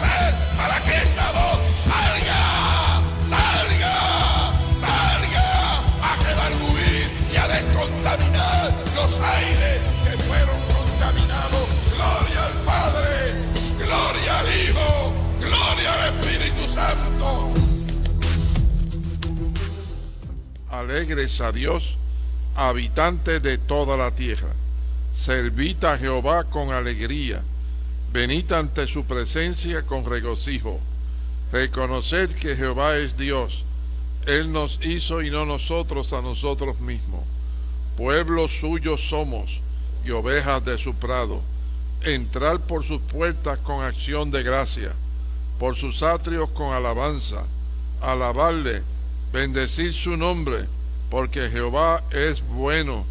para que esta voz salga, salga, salga a quedar redarguir y a descontaminar los aires que fueron contaminados. Gloria al Padre, gloria al Hijo, gloria al Espíritu Santo. Alegres a Dios, habitantes de toda la tierra. Servita a Jehová con alegría venid ante su presencia con regocijo. Reconoced que Jehová es Dios, Él nos hizo y no nosotros a nosotros mismos. Pueblo suyo somos y ovejas de su prado. Entrar por sus puertas con acción de gracia, por sus atrios con alabanza, alabarle, bendecir su nombre, porque Jehová es bueno,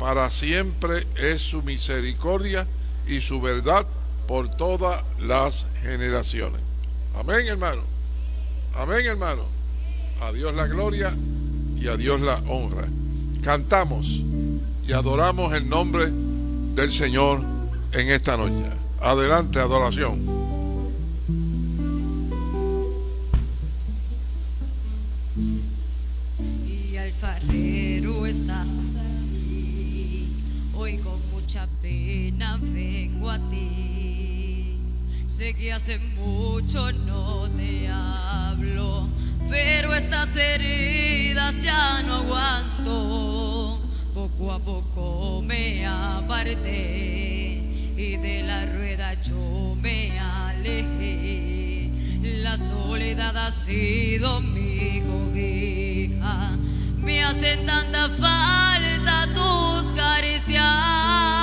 para siempre es su misericordia y su verdad por todas las generaciones. Amén, hermano. Amén, hermano. A Dios la gloria y a Dios la honra. Cantamos y adoramos el nombre del Señor en esta noche. Adelante, adoración. Y alfarero está ahí. Hoy con mucha pena. Sé que hace mucho no te hablo, pero estas heridas ya no aguanto. Poco a poco me aparté y de la rueda yo me alejé. La soledad ha sido mi cobija, me hacen tanta falta tus caricias.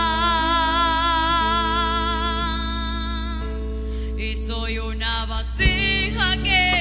Y soy una vasija quebrantada,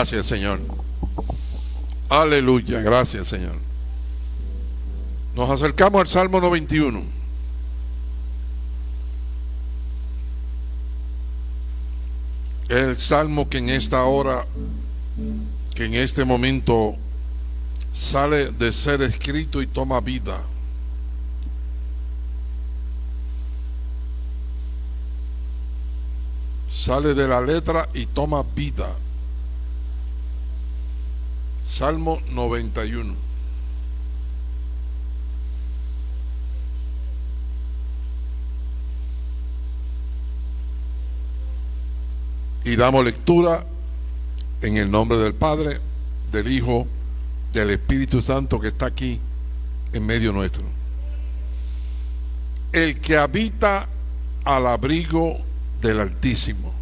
Gracias, Señor. Aleluya, gracias, Señor. Nos acercamos al Salmo 91. El salmo que en esta hora, que en este momento sale de ser escrito y toma vida. Sale de la letra y toma vida. Salmo 91. Y damos lectura en el nombre del Padre, del Hijo, del Espíritu Santo que está aquí en medio nuestro. El que habita al abrigo del Altísimo.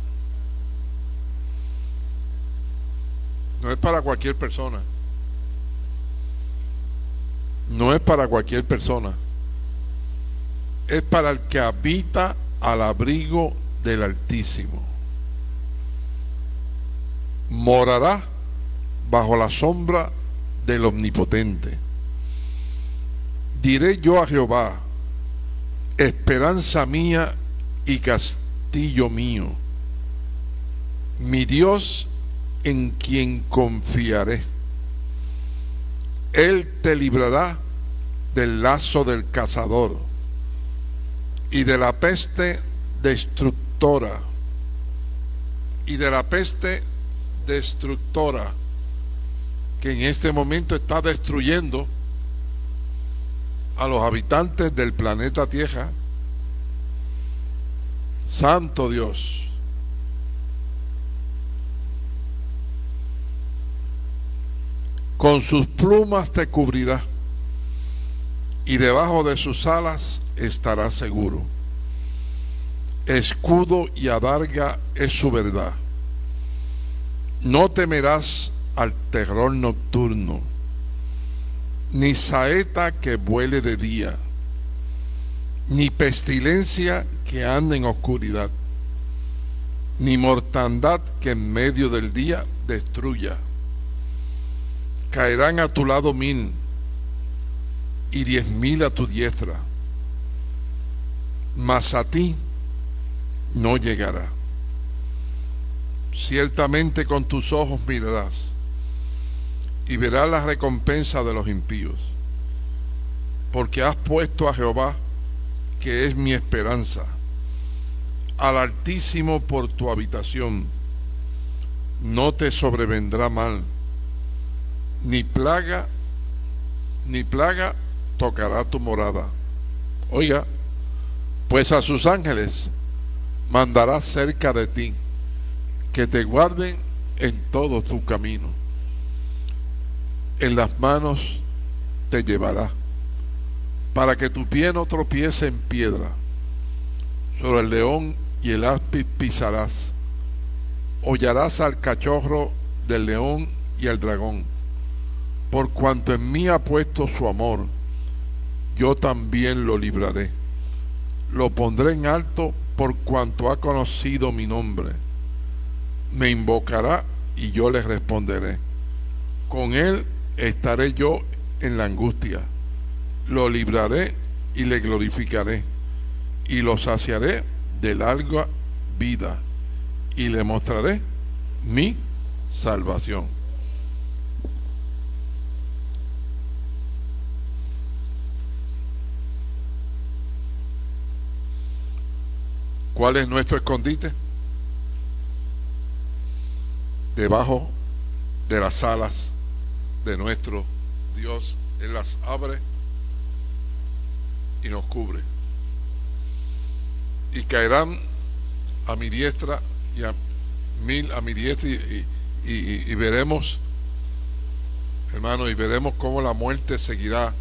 No es para cualquier persona. No es para cualquier persona. Es para el que habita al abrigo del Altísimo. Morará bajo la sombra del Omnipotente. Diré yo a Jehová, esperanza mía y castillo mío, mi Dios en quien confiaré. Él te librará del lazo del cazador y de la peste destructora y de la peste destructora que en este momento está destruyendo a los habitantes del planeta Tierra. Santo Dios. Con sus plumas te cubrirá y debajo de sus alas estarás seguro. Escudo y adarga es su verdad. No temerás al terror nocturno, ni saeta que vuele de día, ni pestilencia que ande en oscuridad, ni mortandad que en medio del día destruya. Caerán a tu lado mil y diez mil a tu diestra, mas a ti no llegará. Ciertamente con tus ojos mirarás y verás la recompensa de los impíos. Porque has puesto a Jehová, que es mi esperanza, al Altísimo por tu habitación. No te sobrevendrá mal, ni plaga, ni plaga tocará tu morada. Oiga, pues a sus ángeles mandará cerca de ti, que te guarden en todo tu camino en las manos te llevará, para que tu pie no tropiece en piedra. Sobre el león y el áspid pisarás. Hollarás al cachorro del león y al dragón. Por cuanto en mí ha puesto su amor, yo también lo libraré. Lo pondré en alto por cuanto ha conocido mi nombre. Me invocará y yo le responderé. Con él estaré yo en la angustia. Lo libraré y le glorificaré. Y lo saciaré de larga vida. Y le mostraré mi salvación. ¿Cuál es nuestro escondite? Debajo de las alas de nuestro Dios. Él las abre y nos cubre. Y caerán a mi diestra y a mil a mi diestra y, veremos, hermano, y veremos cómo la muerte seguirá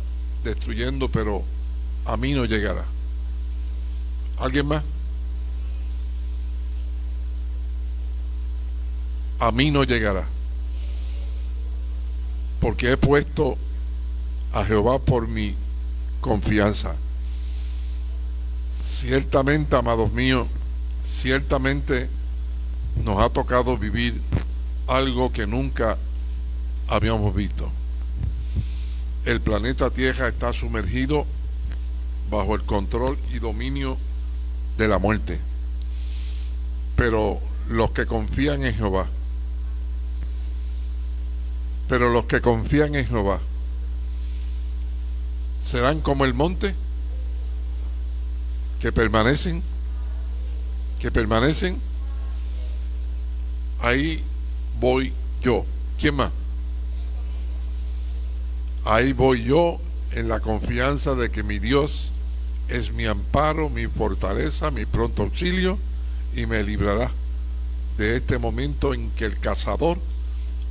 destruyendo, pero a mí no llegará. ¿Alguien más? A mí no llegará porque he puesto a Jehová por mi confianza. Ciertamente, amados míos, ciertamente nos ha tocado vivir algo que nunca habíamos visto. El planeta Tierra está sumergido bajo el control y dominio de la muerte. Pero los que confían en Jehová, pero los que confían en Jehová, serán como el monte que permanecen, que permanecen. Ahí voy yo. ¿Quién más? Ahí voy yo en la confianza de que mi Dios es mi amparo, mi fortaleza, mi pronto auxilio y me librará de este momento en que el cazador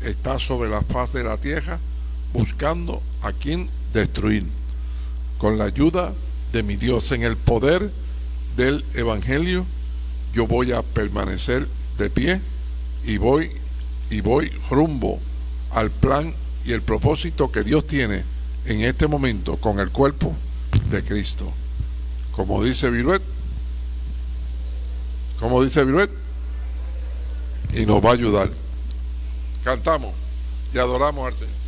está sobre la faz de la tierra buscando a quien destruir. Con la ayuda de mi Dios, en el poder del Evangelio, yo voy a permanecer de pie y voy y voy rumbo al plan y el propósito que Dios tiene en este momento con el cuerpo de Cristo. Como dice Viruet, como dice Viruet, y nos va a ayudar. Cantamos y adoramos al Señor.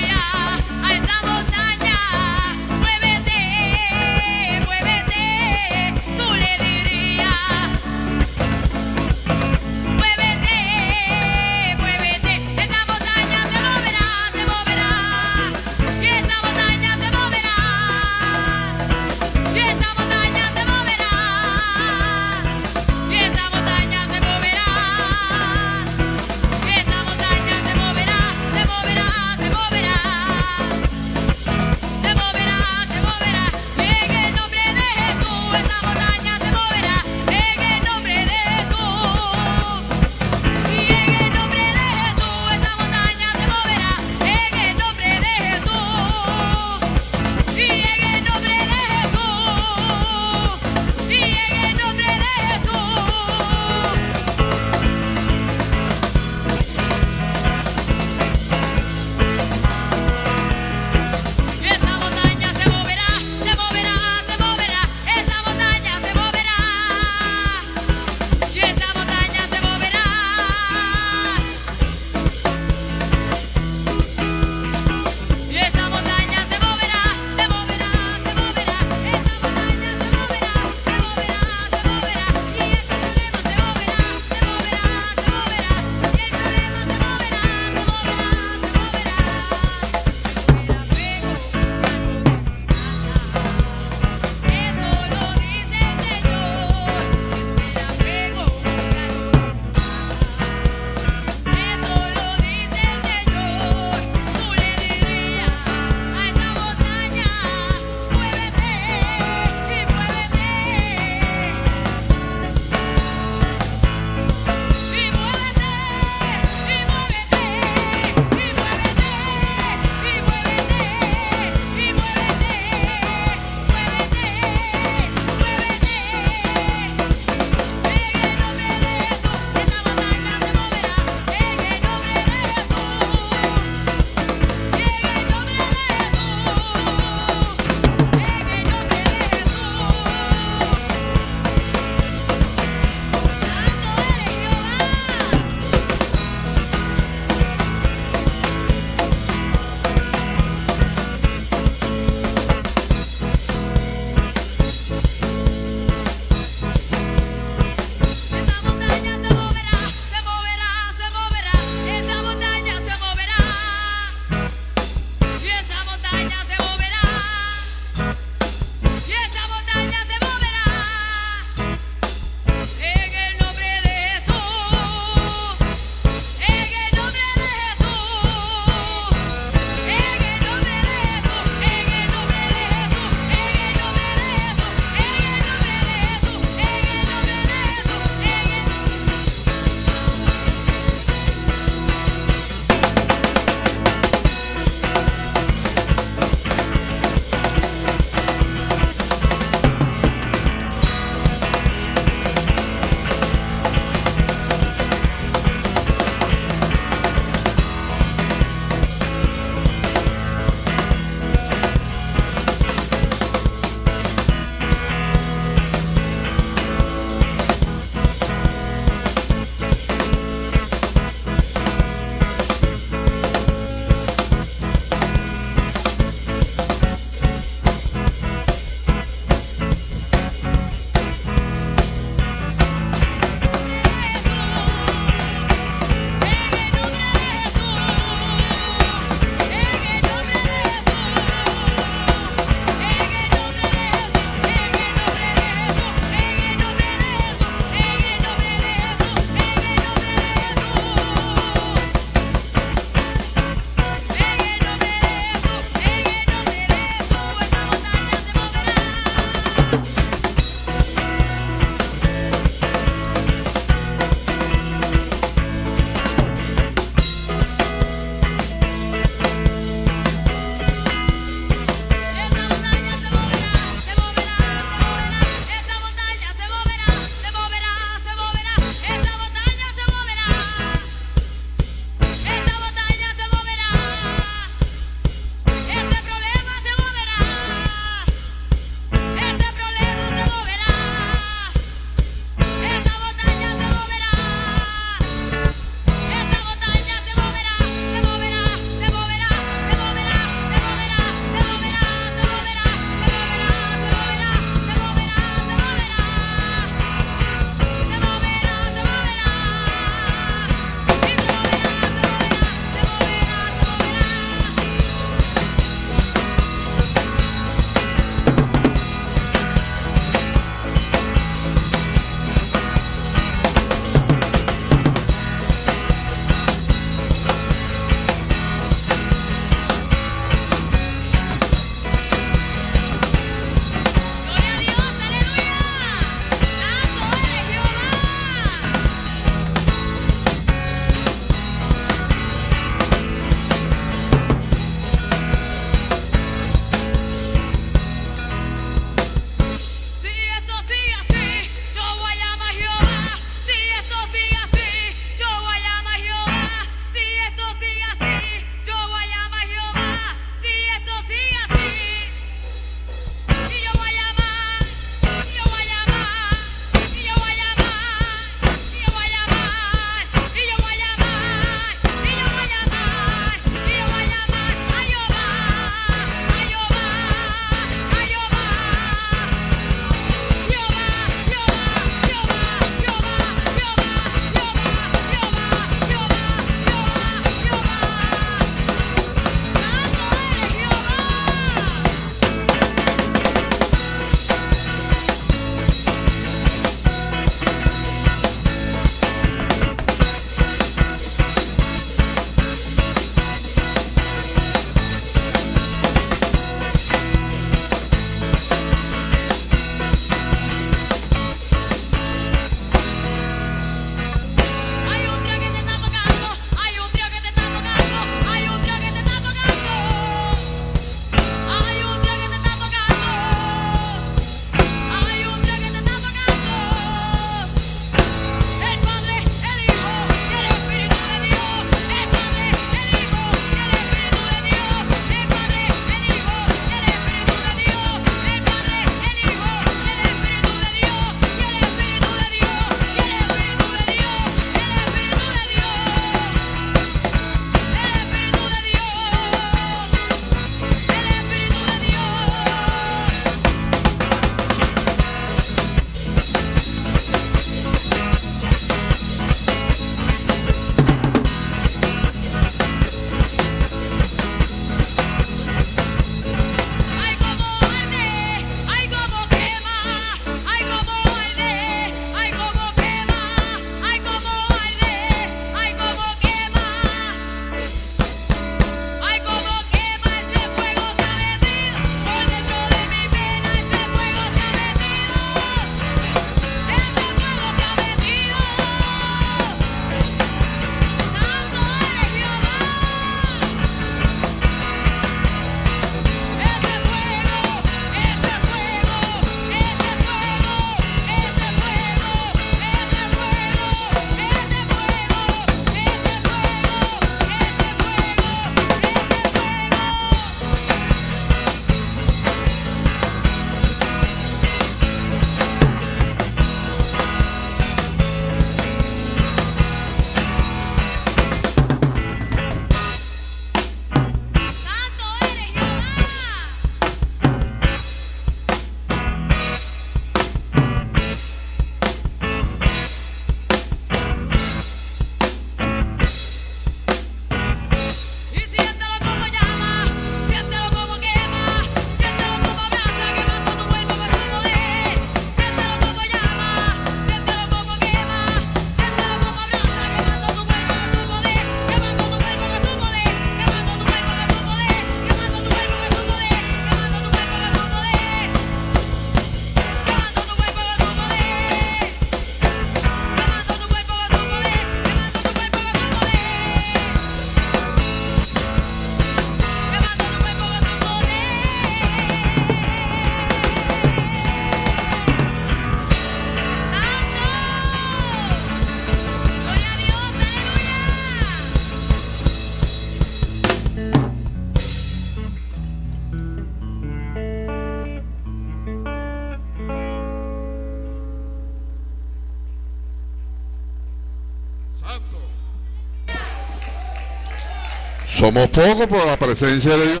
Somos pocos por la presencia de Dios.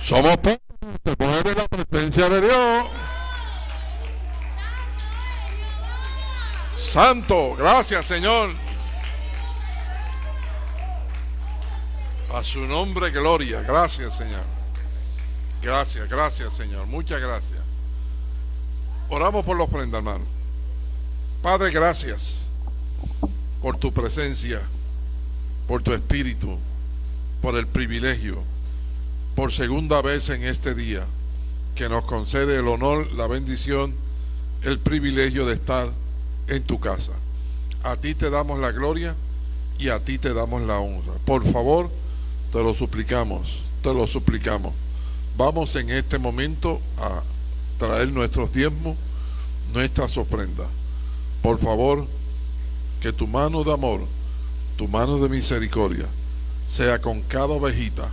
Somos pocos, se la presencia de Dios. Santo, gracias Señor. A su nombre, gloria. Gracias Señor. Gracias, gracias Señor. Muchas gracias. Oramos por la ofrenda, hermano. Padre, gracias por tu presencia, por tu espíritu, por el privilegio, por segunda vez en este día, que nos concede el honor, la bendición, el privilegio de estar en tu casa. A ti te damos la gloria y a ti te damos la honra. Por favor, te lo suplicamos, te lo suplicamos. Vamos en este momento a traer nuestros diezmos, nuestras ofrendas. Por favor, que tu mano de amor, tu mano de misericordia, sea con cada ovejita,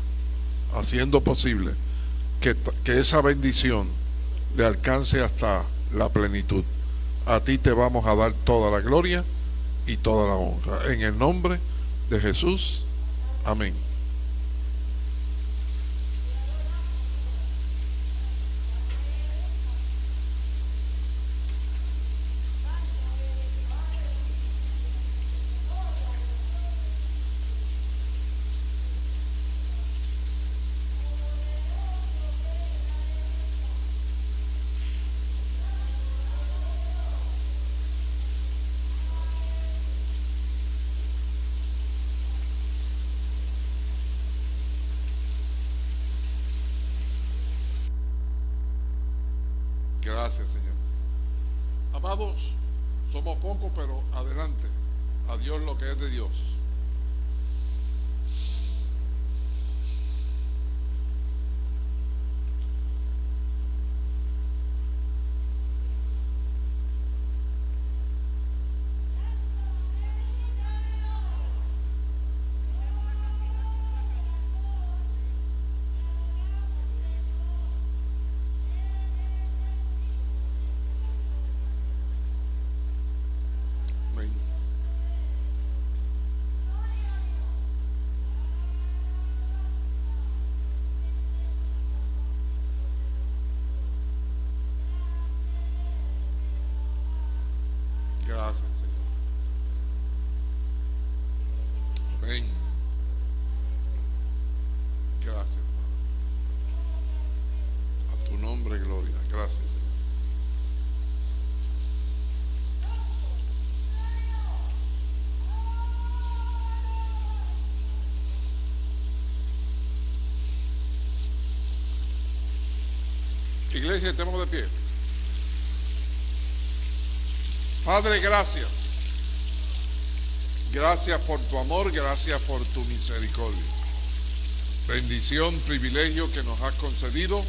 haciendo posible que, que esa bendición le alcance hasta la plenitud. A ti te vamos a dar toda la gloria y toda la honra. En el nombre de Jesús. Amén. Iglesia, estemos de pie. Padre, gracias. Gracias por tu amor, gracias por tu misericordia. Bendición, privilegio que nos has concedido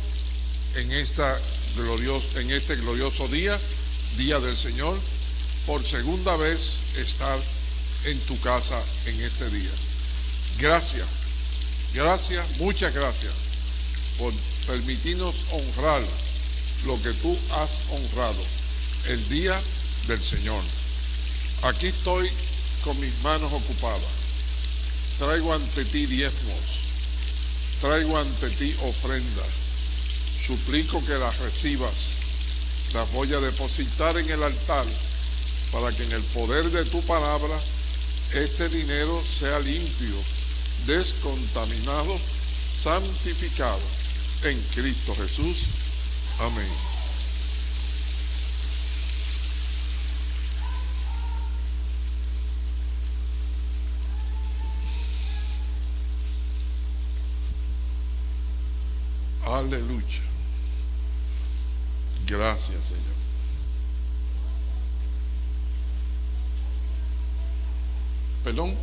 en, esta glorioso, en este glorioso día, día del Señor, por segunda vez estar en tu casa en este día. Gracias, gracias, muchas gracias por permitirnos honrar lo que tú has honrado, el día del Señor. Aquí estoy con mis manos ocupadas. Traigo ante ti diezmos, traigo ante ti ofrendas. Suplico que las recibas. Las voy a depositar en el altar para que en el poder de tu palabra este dinero sea limpio, descontaminado, santificado en Cristo Jesús. Amén. Aleluya. Gracias, Señor. Perdón.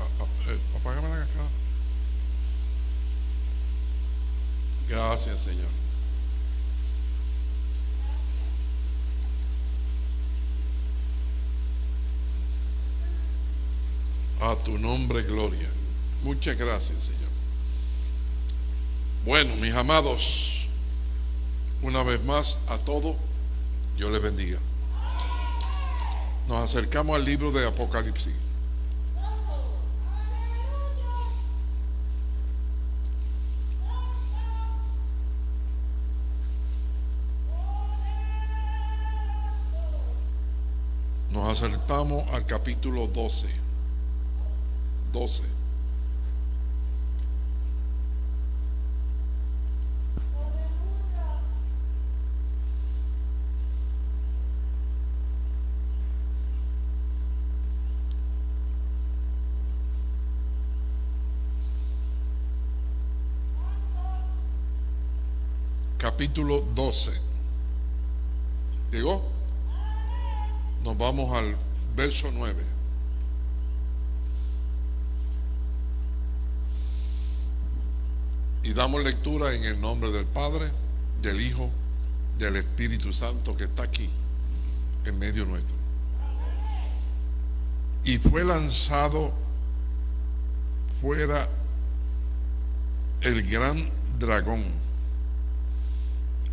A- a- eh, Apágame la cascada. Gracias, Señor. A tu nombre, gloria. Muchas gracias, Señor. Bueno, mis amados, una vez más a todos, Dios les bendiga. Nos acercamos al libro de Apocalipsis. Nos acercamos al capítulo 12. 12. capítulo 12. ¿Llegó? Nos vamos al verso 9. Y damos lectura en el nombre del Padre, del Hijo, del Espíritu Santo que está aquí, en medio nuestro. Y fue lanzado fuera el gran dragón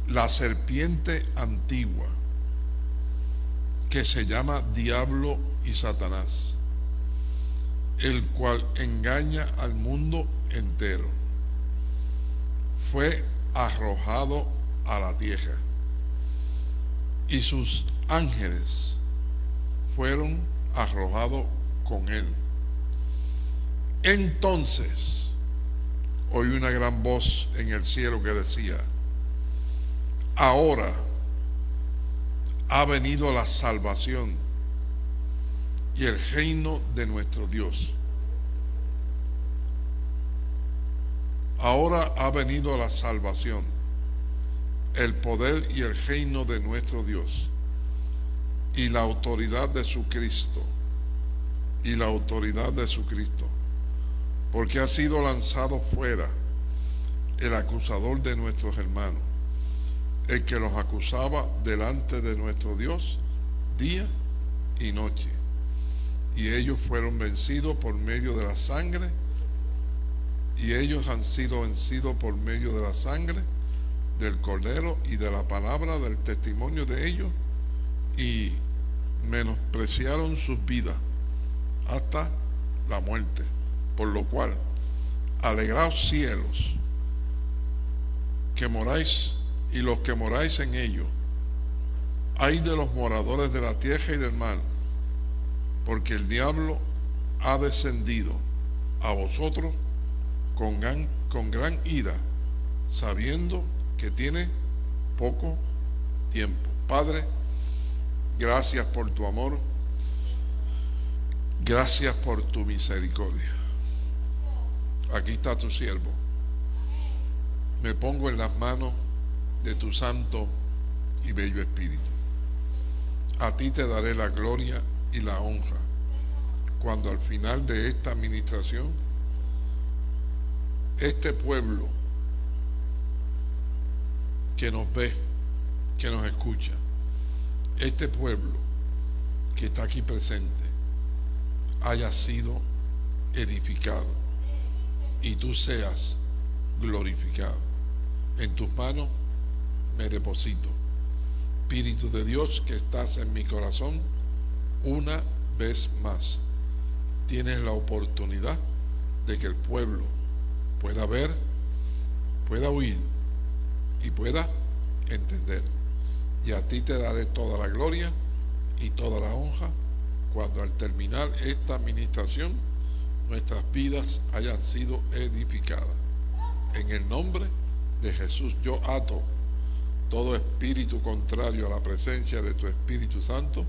la serpiente antigua que se llama Diablo y Satanás, el cual engaña al mundo entero, fue arrojado a la tierra y sus ángeles fueron arrojados con él. Entonces oí una gran voz en el cielo que decía, ahora ha venido la salvación y el reino de nuestro Dios. Ahora ha venido la salvación, el poder y el reino de nuestro Dios y la autoridad de su Cristo y la autoridad de su Cristo, porque ha sido lanzado fuera el acusador de nuestros hermanos el que los acusaba delante de nuestro Dios día y noche. Y ellos fueron vencidos por medio de la sangre. Y ellos han sido vencidos por medio de la sangre del cordero y de la palabra del testimonio de ellos. Y menospreciaron sus vidas hasta la muerte. Por lo cual, alegraos cielos, que moráis y los que moráis en ellos. Hay de los moradores de la tierra y del mar, porque el diablo ha descendido a vosotros con gran, con gran ira, sabiendo que tiene poco tiempo. Padre, gracias por tu amor, gracias por tu misericordia. Aquí está tu siervo. Me pongo en las manos de tu santo y bello Espíritu. A ti te daré la gloria y la honra cuando al final de esta administración este pueblo que nos ve, que nos escucha, este pueblo que está aquí presente haya sido edificado y tú seas glorificado. En tus manos me deposito. Espíritu de Dios que estás en mi corazón, una vez más, tienes la oportunidad de que el pueblo pueda ver, pueda oír y pueda entender. Y a ti te daré toda la gloria y toda la honra cuando al terminar esta administración nuestras vidas hayan sido edificadas. En el nombre de Jesús yo ato todo espíritu contrario a la presencia de tu Espíritu Santo,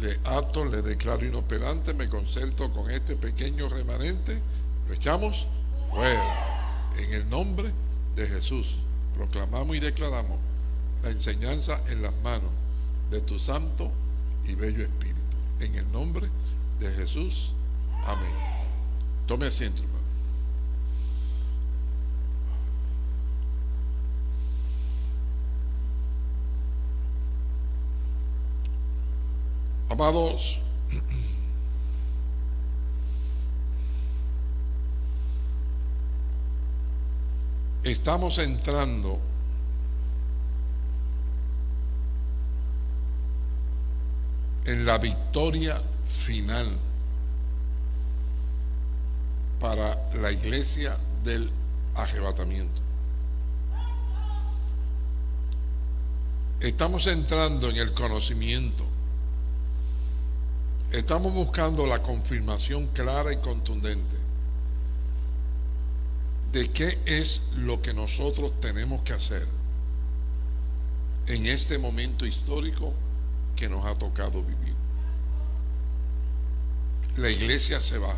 le ato, le declaro inoperante, me concerto con este pequeño remanente, lo echamos fuera. En el nombre de Jesús, proclamamos y declaramos la enseñanza en las manos de tu santo y bello Espíritu. En el nombre de Jesús, amén. Tome asiento. Amados, estamos entrando en la victoria final para la iglesia del arrebatamiento. Estamos entrando en el conocimiento. Estamos buscando la confirmación clara y contundente de qué es lo que nosotros tenemos que hacer en este momento histórico que nos ha tocado vivir. La iglesia se va.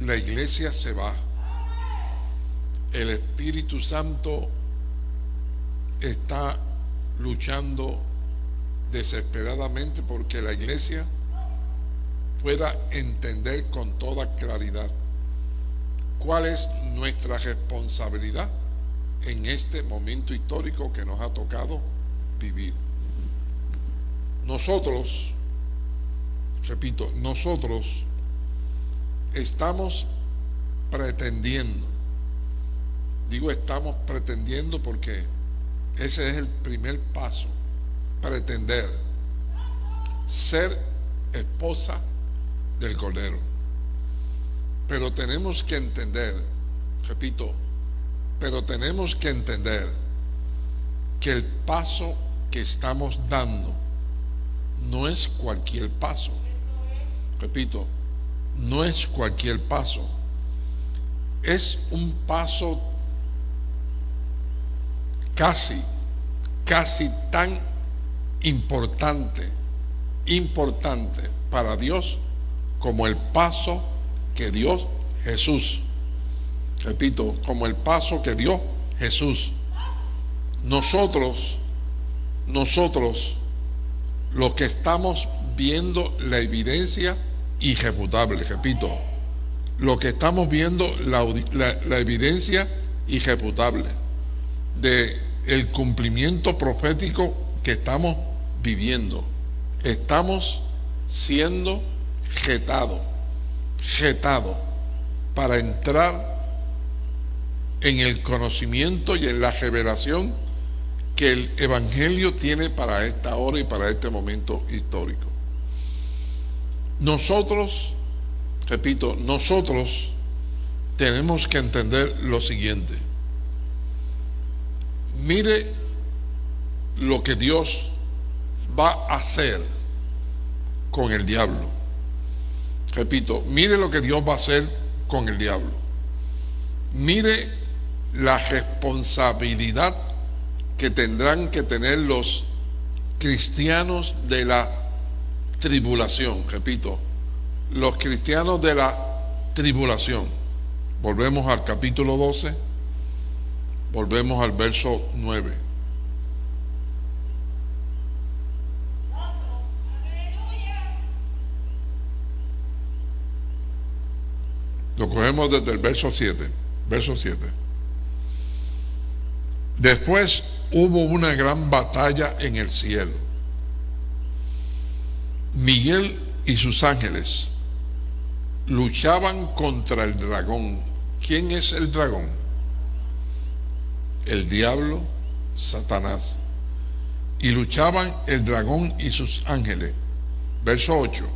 La iglesia se va. El Espíritu Santo está luchando desesperadamente porque la iglesia pueda entender con toda claridad cuál es nuestra responsabilidad en este momento histórico que nos ha tocado vivir. Nosotros, repito, nosotros estamos pretendiendo, digo estamos pretendiendo porque ese es el primer paso, pretender ser esposa del Cordero. Pero tenemos que entender, repito, pero tenemos que entender que el paso que estamos dando no es cualquier paso. Repito, no es cualquier paso. Es un paso casi, casi tan importante, importante para Dios como el paso que dio Jesús repito, como el paso que dio Jesús. Nosotros, nosotros, los que estamos viendo la evidencia irrefutable, repito, lo que estamos viendo la, la evidencia irrefutable de el cumplimiento profético que estamos viviendo. Estamos siendo jetados, jetados para entrar en el conocimiento y en la revelación que el Evangelio tiene para esta hora y para este momento histórico. Nosotros, repito, nosotros tenemos que entender lo siguiente. Mire lo que Dios va a hacer con el diablo. Repito, mire lo que Dios va a hacer con el diablo. Mire la responsabilidad que tendrán que tener los cristianos de la tribulación, repito, los cristianos de la tribulación. Volvemos al capítulo 12, volvemos al verso 9. Lo cogemos desde el verso 7, verso 7. Después hubo una gran batalla en el cielo. Miguel y sus ángeles luchaban contra el dragón. ¿Quién es el dragón? El diablo, Satanás. Y luchaban el dragón y sus ángeles. Verso 8.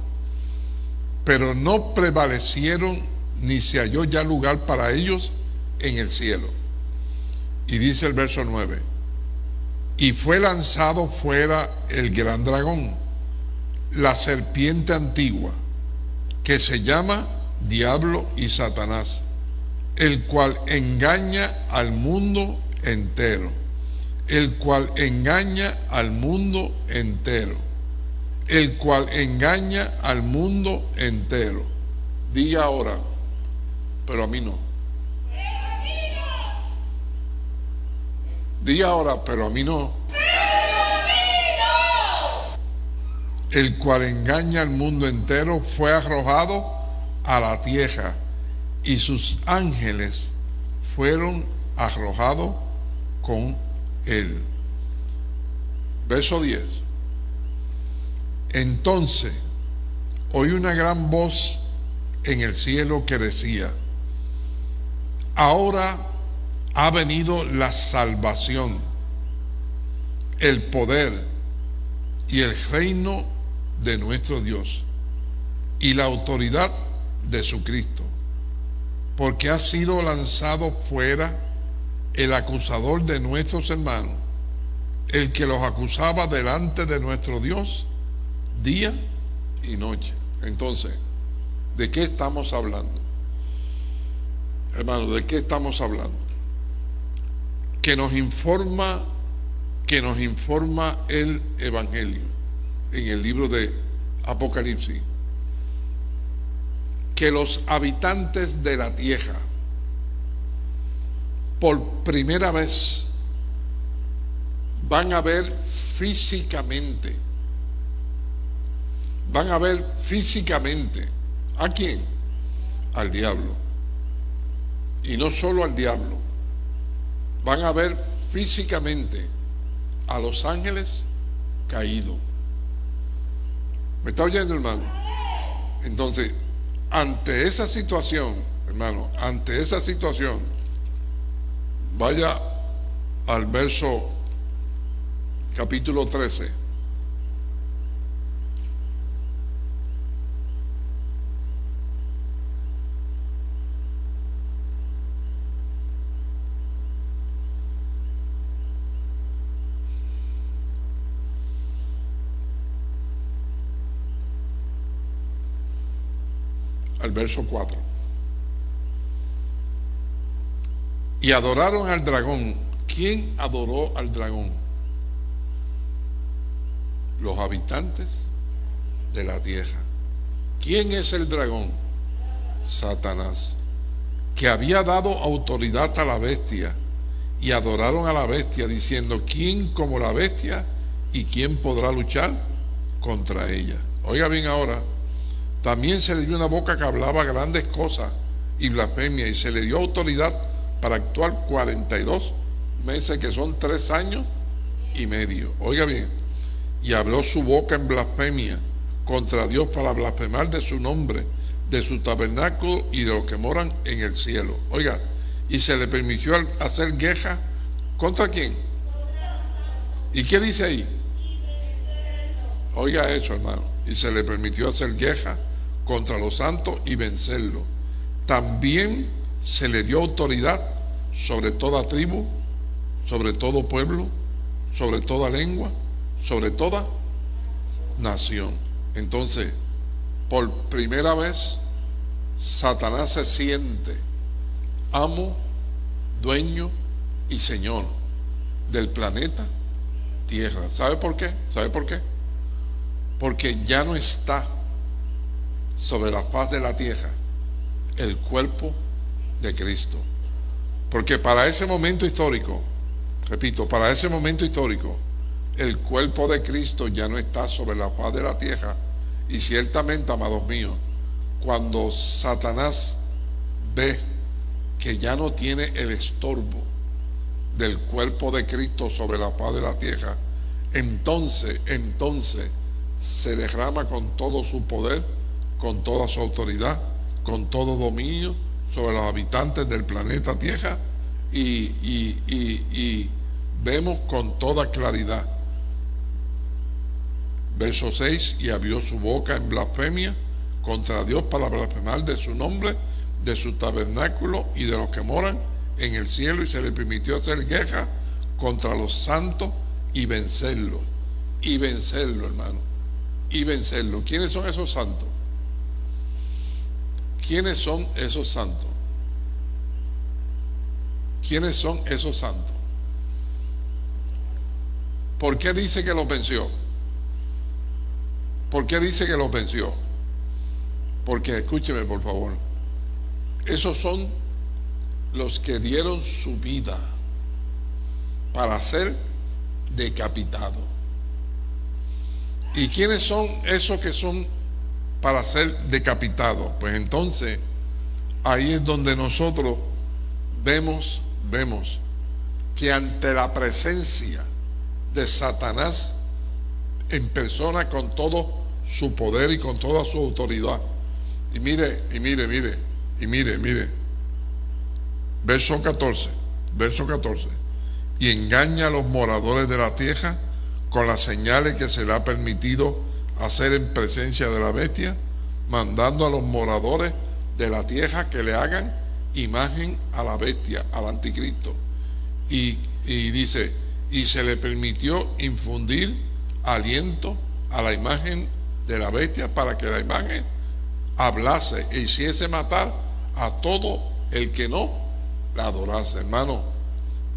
Pero no prevalecieron ni se halló ya lugar para ellos en el cielo. Y dice el verso 9, y fue lanzado fuera el gran dragón, la serpiente antigua, que se llama Diablo y Satanás, el cual engaña al mundo entero, el cual engaña al mundo entero, el cual engaña al mundo entero. Diga ahora, pero a mí no. Di ahora, pero a mí no. El cual engaña al mundo entero fue arrojado a la tierra y sus ángeles fueron arrojados con él. Verso 10. Entonces oí una gran voz en el cielo que decía, ahora ha venido la salvación, el poder y el reino de nuestro Dios y la autoridad de su Cristo, porque ha sido lanzado fuera el acusador de nuestros hermanos, el que los acusaba delante de nuestro Dios día y noche. Entonces, ¿de qué estamos hablando? Hermano, ¿de qué estamos hablando? Que nos informa, que nos informa el Evangelio en el libro de Apocalipsis, que los habitantes de la tierra, por primera vez, van a ver físicamente, van a ver físicamente, ¿a quién? Al diablo y no solo al diablo, van a ver físicamente a los ángeles caídos. ¿Me está oyendo, hermano? Entonces, ante esa situación, hermano, ante esa situación, vaya al verso capítulo 13. Verso 4. Y adoraron al dragón. ¿Quién adoró al dragón? Los habitantes de la tierra. ¿Quién es el dragón? Satanás, que había dado autoridad a la bestia y adoraron a la bestia diciendo, ¿quién como la bestia y quién podrá luchar contra ella? Oiga bien ahora, también se le dio una boca que hablaba grandes cosas y blasfemia y se le dio autoridad para actuar 42 meses, que son tres años y medio. Oiga bien, y habló su boca en blasfemia contra Dios para blasfemar de su nombre, de su tabernáculo y de los que moran en el cielo. Oiga, y se le permitió hacer queja contra quién. ¿Y qué dice ahí? Oiga eso, hermano. Y se le permitió hacer queja contra los santos y vencerlo. También se le dio autoridad sobre toda tribu, sobre todo pueblo, sobre toda lengua, sobre toda nación. Entonces, por primera vez, Satanás se siente amo, dueño y señor del planeta Tierra. ¿Sabe por qué? ¿Sabe por qué? Porque ya no está sobre la faz de la tierra el cuerpo de Cristo. Porque para ese momento histórico, repito, para ese momento histórico, el cuerpo de Cristo ya no está sobre la faz de la tierra. Y ciertamente, amados míos, cuando Satanás ve que ya no tiene el estorbo del cuerpo de Cristo sobre la faz de la tierra, entonces, entonces se derrama con todo su poder con toda su autoridad, con todo dominio sobre los habitantes del planeta Tierra y, vemos con toda claridad. Verso 6, y abrió su boca en blasfemia contra Dios para blasfemar de su nombre, de su tabernáculo y de los que moran en el cielo y se le permitió hacer guerra contra los santos y vencerlos. Y vencerlo, hermano. Y vencerlo. ¿Quiénes son esos santos? ¿Quiénes son esos santos? ¿Quiénes son esos santos? ¿Por qué dice que los venció? ¿Por qué dice que los venció? Porque escúcheme por favor. Esos son los que dieron su vida para ser decapitados. ¿Y quiénes son esos que son para ser decapitado. Pues entonces ahí es donde nosotros vemos, vemos que ante la presencia de Satanás en persona con todo su poder y con toda su autoridad. Y mire, y mire, mire, y mire, mire. Verso 14, verso 14. Y engaña a los moradores de la tierra con las señales que se le ha permitido hacer en presencia de la bestia, mandando a los moradores de la tierra que le hagan imagen a la bestia, al anticristo. Y, dice, y se le permitió infundir aliento a la imagen de la bestia para que la imagen hablase e hiciese matar a todo el que no la adorase. Hermano,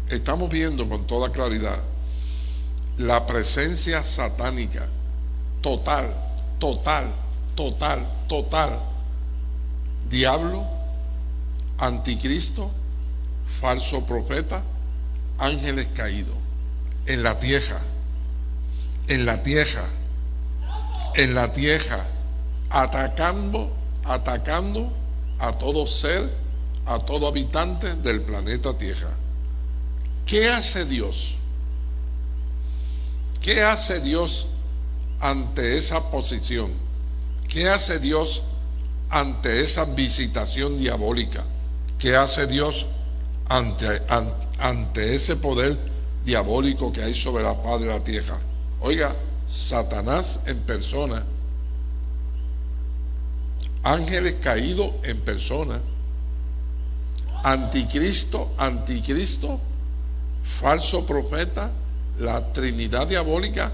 estamos viendo con toda claridad la presencia satánica total, total, total, total. Diablo, anticristo, falso profeta, ángeles caídos en la tierra, en la tierra, en la tierra, atacando, atacando a todo ser, a todo habitante del planeta Tierra. ¿Qué hace Dios? ¿Qué hace Dios ante esa posición? ¿Qué hace Dios ante esa visitación diabólica? ¿Qué hace Dios ante, ese poder diabólico que hay sobre la paz de la tierra? Oiga, Satanás en persona, ángeles caídos en persona, anticristo, anticristo, falso profeta, la Trinidad diabólica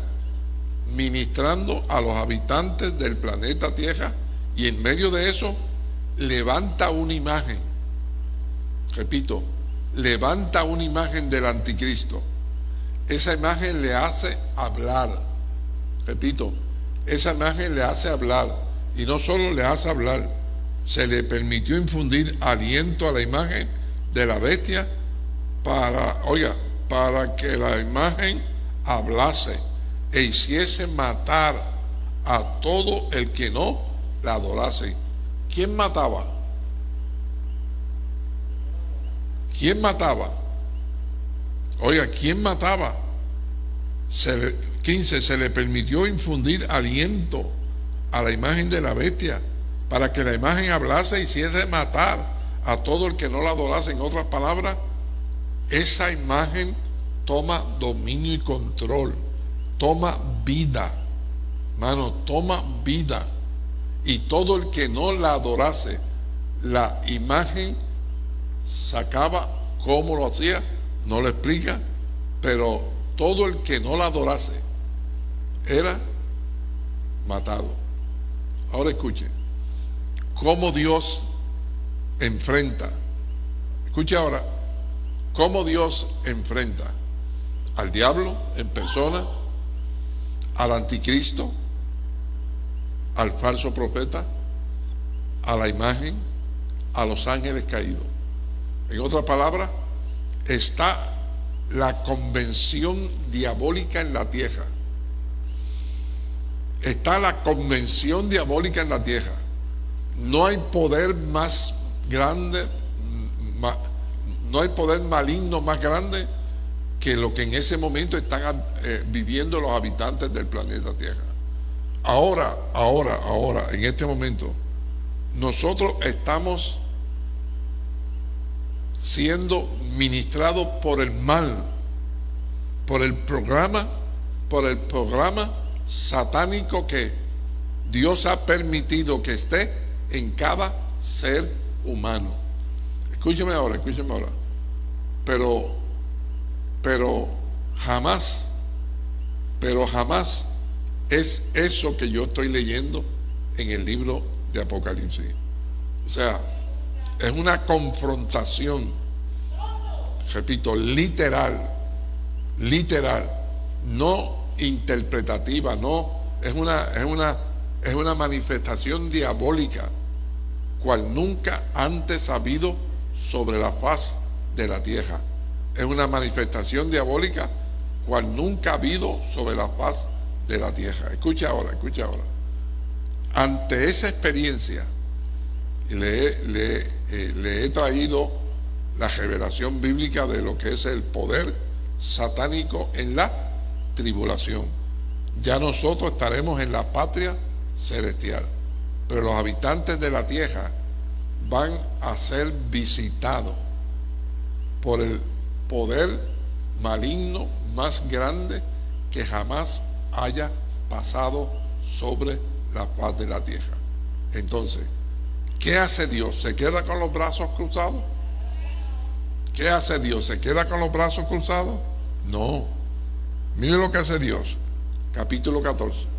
ministrando a los habitantes del planeta Tierra y en medio de eso levanta una imagen, repito, levanta una imagen del anticristo. Esa imagen le hace hablar, repito, esa imagen le hace hablar. Y no solo le hace hablar, se le permitió infundir aliento a la imagen de la bestia para, oiga, para que la imagen hablase e hiciese matar a todo el que no la adorase. ¿Quién mataba? ¿Quién mataba? Oiga, ¿quién mataba? 15. Se le permitió infundir aliento a la imagen de la bestia para que la imagen hablase y hiciese matar a todo el que no la adorase. En otras palabras, esa imagen toma dominio y control, toma vida, mano, toma vida. Y todo el que no la adorase, la imagen sacaba cómo lo hacía, no lo explica, pero todo el que no la adorase era matado. Ahora escuche, cómo Dios enfrenta, escuche ahora, cómo Dios enfrenta al diablo en persona, al anticristo, al falso profeta, a la imagen, a los ángeles caídos. En otras palabras, está la convención diabólica en la tierra. Está la convención diabólica en la tierra. No hay poder más grande, no hay poder maligno más grande que lo que en ese momento están eh, viviendo los habitantes del planeta Tierra. Ahora, ahora, ahora, en este momento, nosotros estamos siendo ministrados por el mal, por el programa, por el programa satánico que Dios ha permitido que esté en cada ser humano. Escúcheme ahora, escúcheme ahora. Pero pero jamás, pero jamás es eso que yo estoy leyendo en el libro de Apocalipsis. O sea, es una confrontación, repito, literal, literal, no interpretativa, no, es una, es una, es una manifestación diabólica, cual nunca antes ha habido sobre la faz de la tierra es una manifestación diabólica cual nunca ha habido sobre la faz de la tierra. Escucha ahora, escucha ahora. Ante esa experiencia, le, le, eh, le he traído la revelación bíblica de lo que es el poder satánico en la tribulación. Ya nosotros estaremos en la patria celestial, pero los habitantes de la tierra van a ser visitados por el poder maligno más grande que jamás haya pasado sobre la faz de la tierra. Entonces, ¿qué hace Dios? ¿Se queda con los brazos cruzados? ¿Qué hace Dios? ¿Se queda con los brazos cruzados? No. Mire lo que hace Dios. Capítulo 14.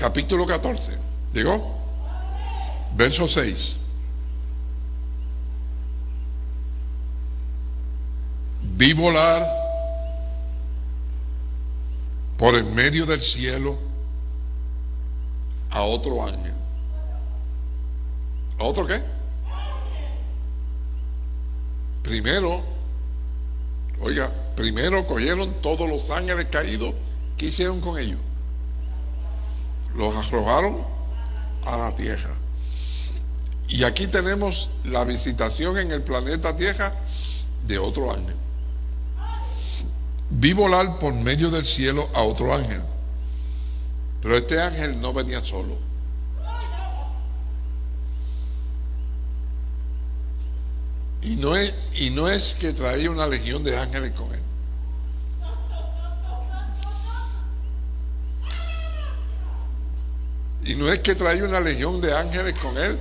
Capítulo 14. ¿Llegó? Verso 6. Vi volar por el medio del cielo a otro ángel. ¿A otro qué? Primero, oiga, primero cogieron todos los ángeles caídos. ¿Qué hicieron con ellos? Los arrojaron a la tierra. Y aquí tenemos la visitación en el planeta Tierra de otro ángel. Vi volar por medio del cielo a otro ángel. Pero este ángel no venía solo. Y no es, y no es que traía una legión de ángeles con él. Y no es que trae una legión de ángeles con él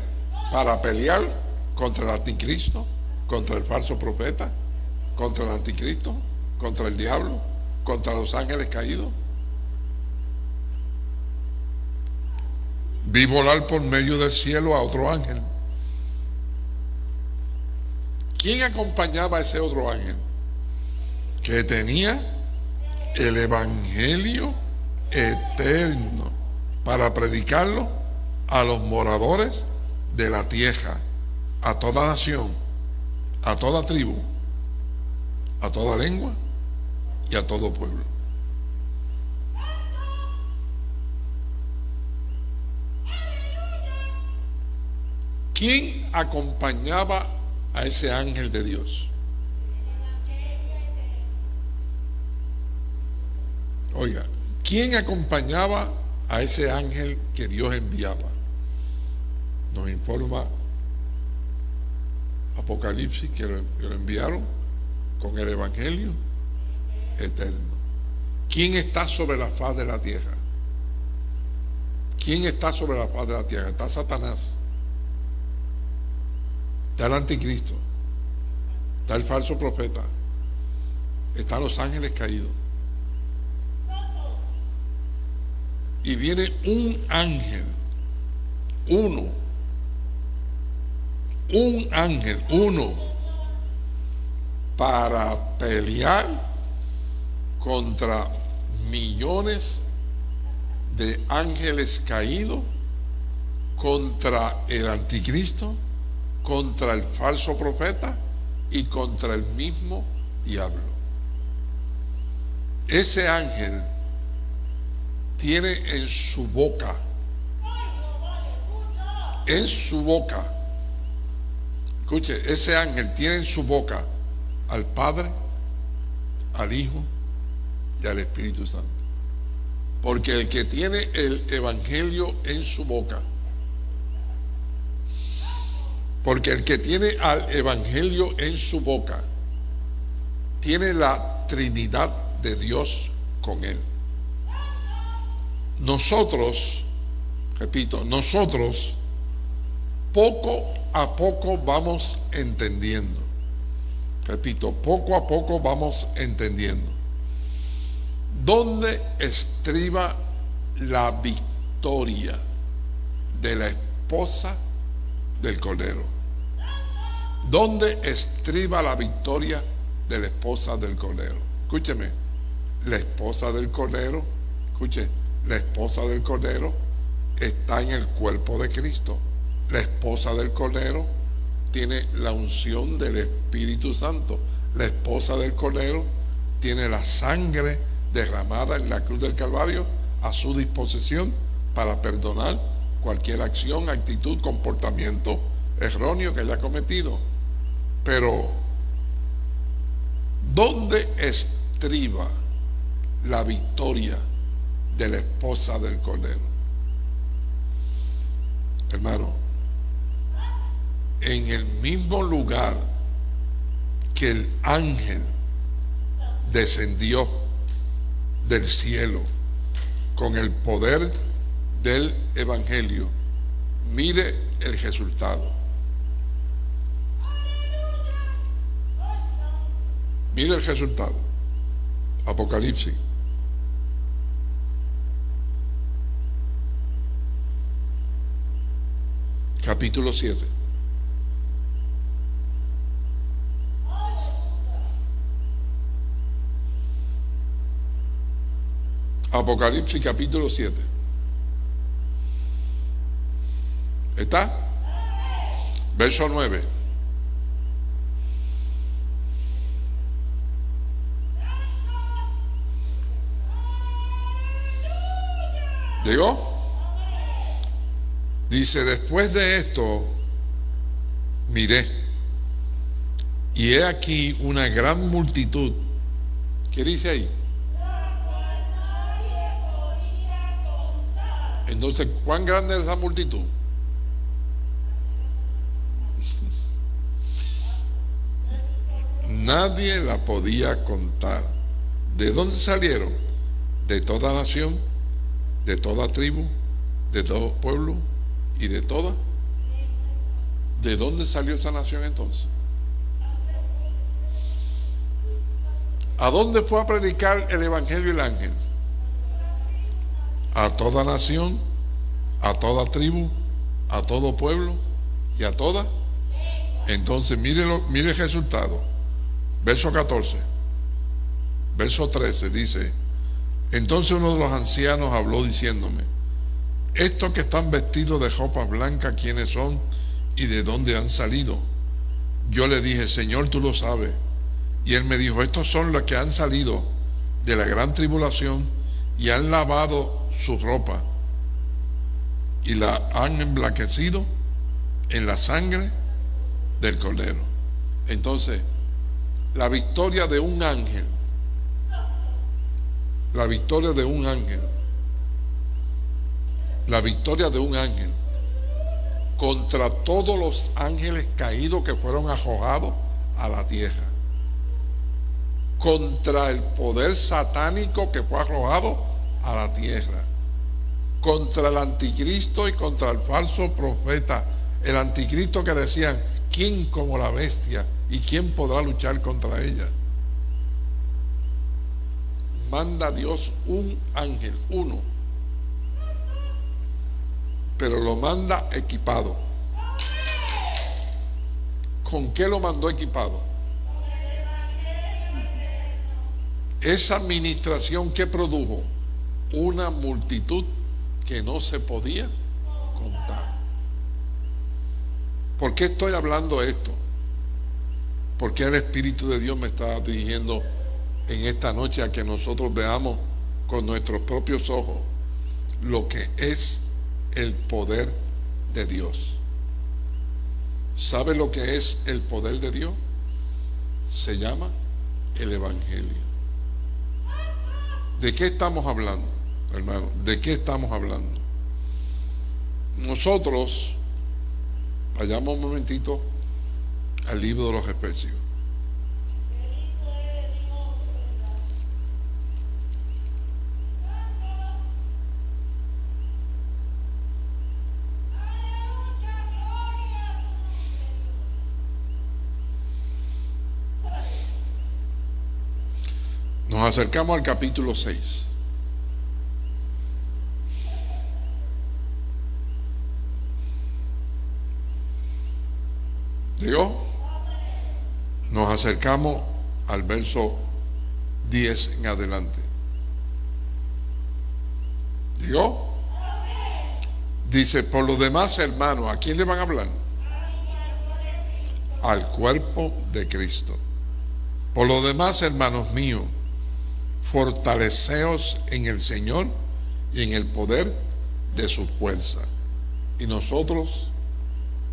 para pelear contra el anticristo, contra el falso profeta, contra el anticristo, contra el diablo, contra los ángeles caídos. Vi volar por medio del cielo a otro ángel. ¿Quién acompañaba a ese otro ángel? Que tenía el Evangelio eterno para predicarlo a los moradores de la tierra, a toda nación, a toda tribu, a toda lengua y a todo pueblo. ¿Quién acompañaba a ese ángel de Dios? Oiga, ¿quién acompañaba a ese ángel que Dios enviaba. Nos informa Apocalipsis que lo, enviaron con el Evangelio eterno. ¿Quién está sobre la faz de la tierra? ¿Quién está sobre la faz de la tierra? Está Satanás. Está el anticristo. Está el falso profeta. Están los ángeles caídos. Y viene un ángel, uno, un ángel, uno, para pelear contra millones de ángeles caídos, contra el anticristo, contra el falso profeta y contra el mismo diablo. Ese ángel tiene en su boca, en su boca, escuche, ese ángel tiene en su boca al Padre, al Hijo y al Espíritu Santo. Porque el que tiene el Evangelio en su boca, porque el que tiene al Evangelio en su boca, tiene la Trinidad de Dios con él. Nosotros, repito, nosotros poco a poco vamos entendiendo. Repito, poco a poco vamos entendiendo. ¿Dónde estriba la victoria de la esposa del Cordero? ¿Dónde estriba la victoria de la esposa del Cordero? Escúcheme, la esposa del Cordero, escuche, la esposa del Cordero está en el cuerpo de Cristo. La esposa del Cordero tiene la unción del Espíritu Santo. La esposa del Cordero tiene la sangre derramada en la cruz del Calvario a su disposición para perdonar cualquier acción, actitud, comportamiento erróneo que haya cometido. Pero, ¿Dónde estriba la victoria de la esposa del Cordero? Hermano, en el mismo lugar que el ángel descendió del cielo con el poder del Evangelio, mire el resultado. Mire el resultado. Apocalipsis. Capítulo 7. Apocalipsis capítulo 7. ¿Está? Verso 9. ¿Llegó? Dice, después de esto, miré, y he aquí una gran multitud. ¿Qué dice ahí? Entonces, ¿cuán grande es esa multitud? Nadie la podía contar. ¿De dónde salieron? De toda nación, de toda tribu, de todo pueblo y de toda. ¿De dónde salió esa nación entonces? ¿A dónde fue a predicar el Evangelio el ángel? A toda nación, a toda tribu, a todo pueblo y a toda. Entonces, mire, mire el resultado. Verso 14. Verso 13 dice, entonces uno de los ancianos habló diciéndome, estos que están vestidos de ropa blanca, ¿quiénes son y de dónde han salido? Yo le dije, Señor, tú lo sabes. Y él me dijo, estos son los que han salido de la gran tribulación y han lavado su ropa y la han emblanquecido en la sangre del Cordero. Entonces, la victoria de un ángel, la victoria de un ángel, la victoria de un ángel contra todos los ángeles caídos que fueron arrojados a la tierra, contra el poder satánico que fue arrojado a la tierra, contra el anticristo y contra el falso profeta, el anticristo que decían, ¿quién como la bestia y quién podrá luchar contra ella? Manda Dios un ángel, uno, pero lo manda equipado. ¿Con qué lo mandó equipado? Esa administración que produjo una multitud que no se podía contar. ¿Por qué estoy hablando esto? Porque el Espíritu de Dios me está dirigiendo en esta noche a que nosotros veamos con nuestros propios ojos lo que es el poder de Dios. ¿Sabe lo que es el poder de Dios? Se llama el Evangelio. ¿De qué estamos hablando, hermano? ¿De qué estamos hablando? Nosotros, vayamos un momentito al libro de los especios. Nos acercamos al capítulo 6. ¿Digo? Nos acercamos al verso 10 en adelante. ¿Digo? Dice, por lo demás, hermanos, ¿a quién le van a hablar? Al cuerpo de Cristo. Por lo demás, hermanos míos, fortaleceos en el Señor y en el poder de su fuerza. Y nosotros,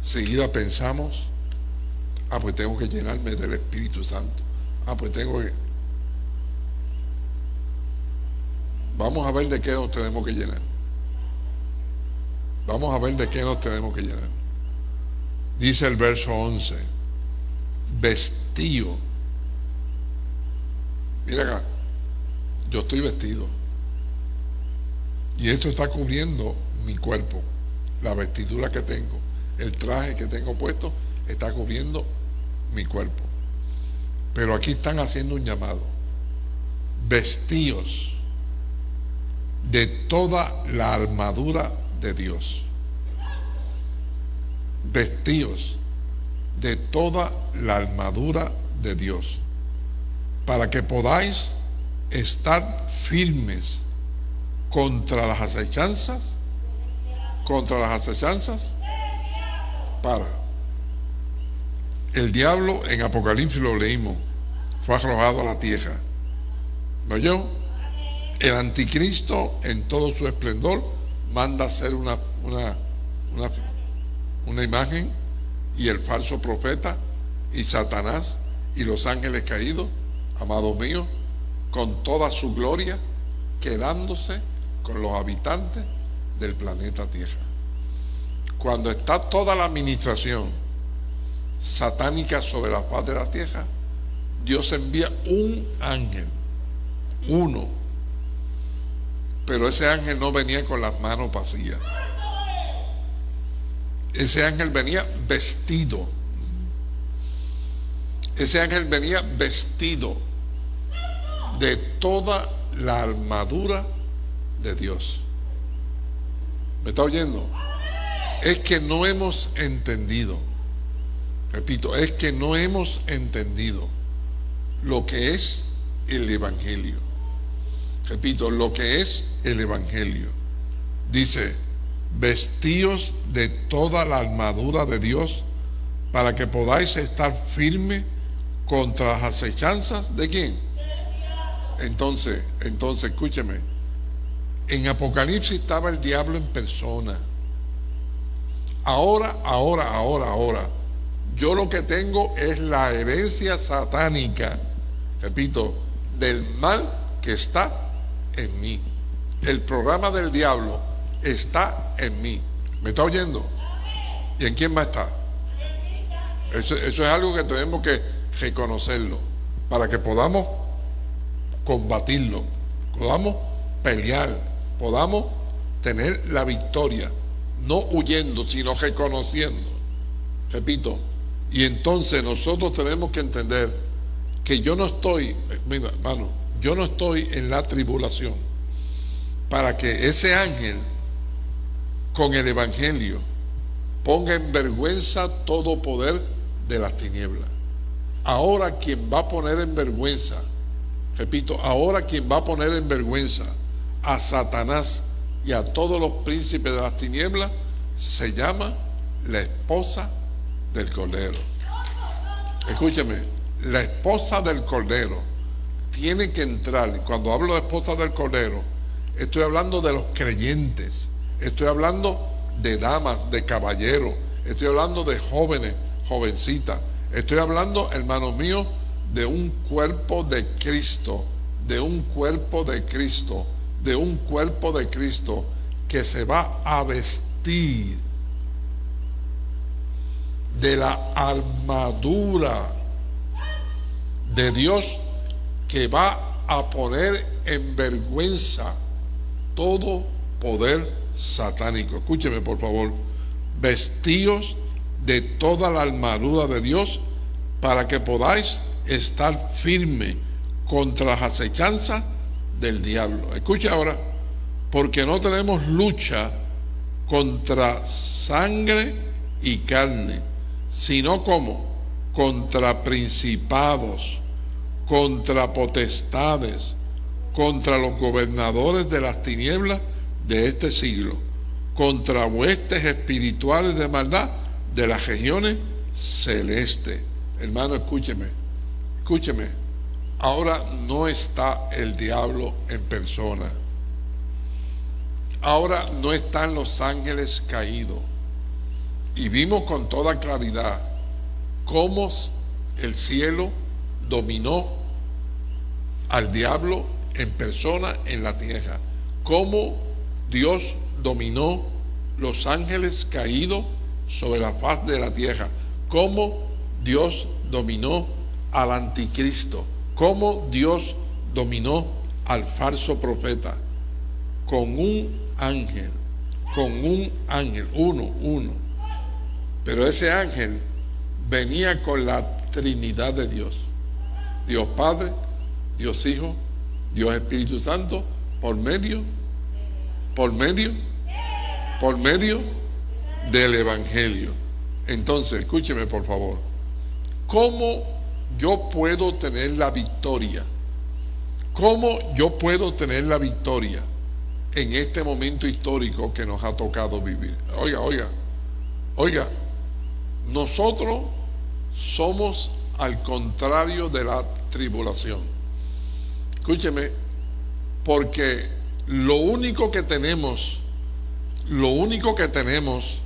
seguida pensamos, ah, pues tengo que llenarme del Espíritu Santo. Ah, pues tengo que... Vamos a ver de qué nos tenemos que llenar. Vamos a ver de qué nos tenemos que llenar. Dice el verso 11, vestido. Mira acá, yo estoy vestido. Y esto está cubriendo mi cuerpo, la vestidura que tengo, el traje que tengo puesto, está cubriendo mi cuerpo. Pero aquí están haciendo un llamado. Vestíos de toda la armadura de Dios. Vestíos de toda la armadura de Dios. Para que podáis estar firmes contra las acechanzas. Contra las acechanzas. Para. El diablo en Apocalipsis lo leímos. Fue arrojado a la tierra. ¿No yo? El anticristo en todo su esplendor manda hacer una, una, una, una imagen y el falso profeta y Satanás y los ángeles caídos, amados míos, con toda su gloria, quedándose con los habitantes del planeta Tierra. Cuando está toda la administración satánica sobre la faz de la Tierra, Dios envía un ángel, uno, pero ese ángel no venía con las manos vacías. Ese ángel venía vestido. Ese ángel venía vestido de toda la armadura de Dios. ¿Me está oyendo? Es que no hemos entendido, repito, es que no hemos entendido lo que es el Evangelio. Repito, lo que es el Evangelio. Dice, vestíos de toda la armadura de Dios para que podáis estar firme contra las acechanzas de quién. Entonces, entonces, escúcheme. En Apocalipsis estaba el diablo en persona. Ahora, ahora, ahora, ahora. Yo lo que tengo es la herencia satánica, repito, del mal que está en mí. El programa del diablo está en mí. ¿Me está oyendo? ¿Y en quién más está? Eso, eso es algo que tenemos que reconocerlo para que podamos combatirlo, podamos pelear, podamos tener la victoria, no huyendo, sino reconociendo. Repito, y entonces nosotros tenemos que entender que yo no estoy, mira, hermano, yo no estoy en la tribulación para que ese ángel con el Evangelio ponga en vergüenza todo poder de las tinieblas. Ahora quien va a poner en vergüenza, repito, ahora quien va a poner en vergüenza a Satanás y a todos los príncipes de las tinieblas se llama la esposa del Cordero. Escúcheme, la esposa del Cordero tiene que entrar, cuando hablo de esposa del Cordero, estoy hablando de los creyentes, estoy hablando de damas, de caballeros, estoy hablando de jóvenes, jovencitas, estoy hablando, hermanos míos, de un cuerpo de Cristo, de un cuerpo de Cristo, de un cuerpo de Cristo que se va a vestir de la armadura de Dios que va a poner en vergüenza todo poder satánico. Escúcheme por favor. Vestíos de toda la armadura de Dios para que podáis estar firme contra las acechanzas del diablo. Escucha ahora, porque no tenemos lucha contra sangre y carne, sino como contra principados, contra potestades, contra los gobernadores de las tinieblas de este siglo, contra huestes espirituales de maldad de las regiones celestes. Hermano, escúcheme, escúcheme. Ahora no está el diablo en persona. Ahora no están los ángeles caídos. Y vimos con toda claridad cómo el cielo dominó al diablo en persona en la tierra. Cómo Dios dominó los ángeles caídos sobre la faz de la tierra. Cómo Dios dominó al anticristo. Cómo Dios dominó al falso profeta. Con un ángel. Con un ángel. Uno, uno. Pero ese ángel venía con la Trinidad de Dios. Dios Padre, Dios Hijo, Dios Espíritu Santo, por medio, por medio, por medio del Evangelio. Entonces, escúcheme por favor, ¿cómo yo puedo tener la victoria? ¿Cómo yo puedo tener la victoria en este momento histórico que nos ha tocado vivir? Oiga, oiga, oiga, nosotros somos al contrario de la tribulación. Escúcheme, porque lo único que tenemos, lo único que tenemos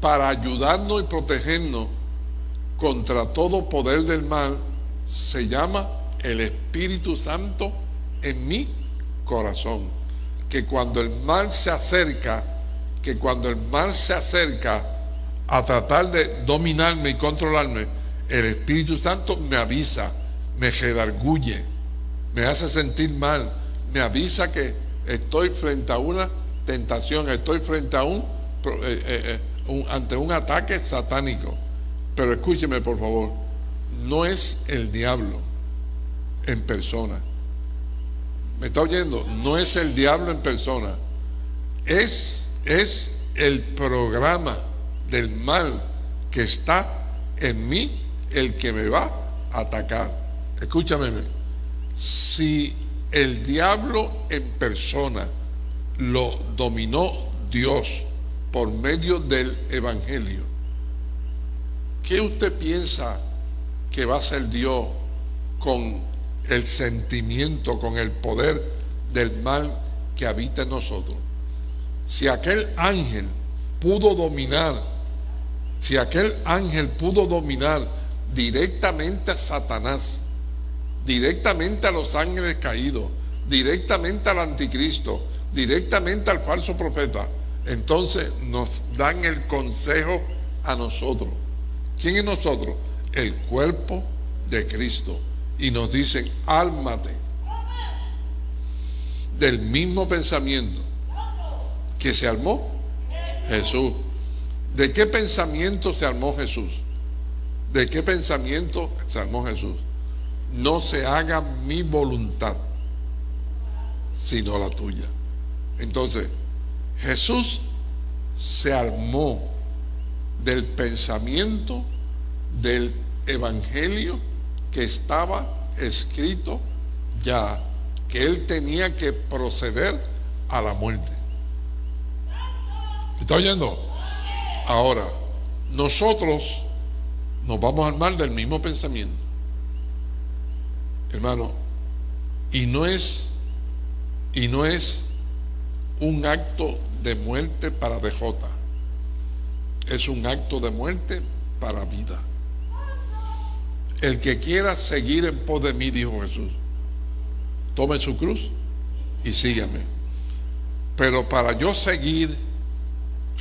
para ayudarnos y protegernos contra todo poder del mal se llama el Espíritu Santo en mi corazón. Que cuando el mal se acerca, que cuando el mal se acerca a tratar de dominarme y controlarme, el Espíritu Santo me avisa, me redarguye, me hace sentir mal, me avisa que estoy frente a una tentación, estoy frente a un, eh, eh, eh, ante un ataque satánico. Pero escúcheme por favor, no es el diablo en persona. ¿Me está oyendo? No es el diablo en persona. Es, es el programa del mal que está en mí el que me va a atacar. Escúchame, si el diablo en persona lo dominó Dios por medio del Evangelio, ¿qué usted piensa que va a ser Dios con el sentimiento, con el poder del mal que habita en nosotros? Si aquel ángel pudo dominar, si aquel ángel pudo dominar directamente a Satanás, directamente a los ángeles caídos, directamente al anticristo, directamente al falso profeta, entonces nos dan el consejo a nosotros. ¿Quién es nosotros? El cuerpo de Cristo. Y nos dicen, álmate del mismo pensamiento que se armó Jesús. ¿De qué pensamiento se armó Jesús? ¿De qué pensamiento se armó Jesús? No se haga mi voluntad, sino la tuya. Entonces, Jesús se armó del pensamiento del evangelio que estaba escrito ya, que él tenía que proceder a la muerte. ¿Está oyendo? Ahora, nosotros nos vamos a armar del mismo pensamiento. Hermano, y no es y no es un acto de muerte para DJ. Es un acto de muerte para vida. El que quiera seguir en pos de mí, dijo Jesús, tome su cruz y sígame. Pero para yo seguir,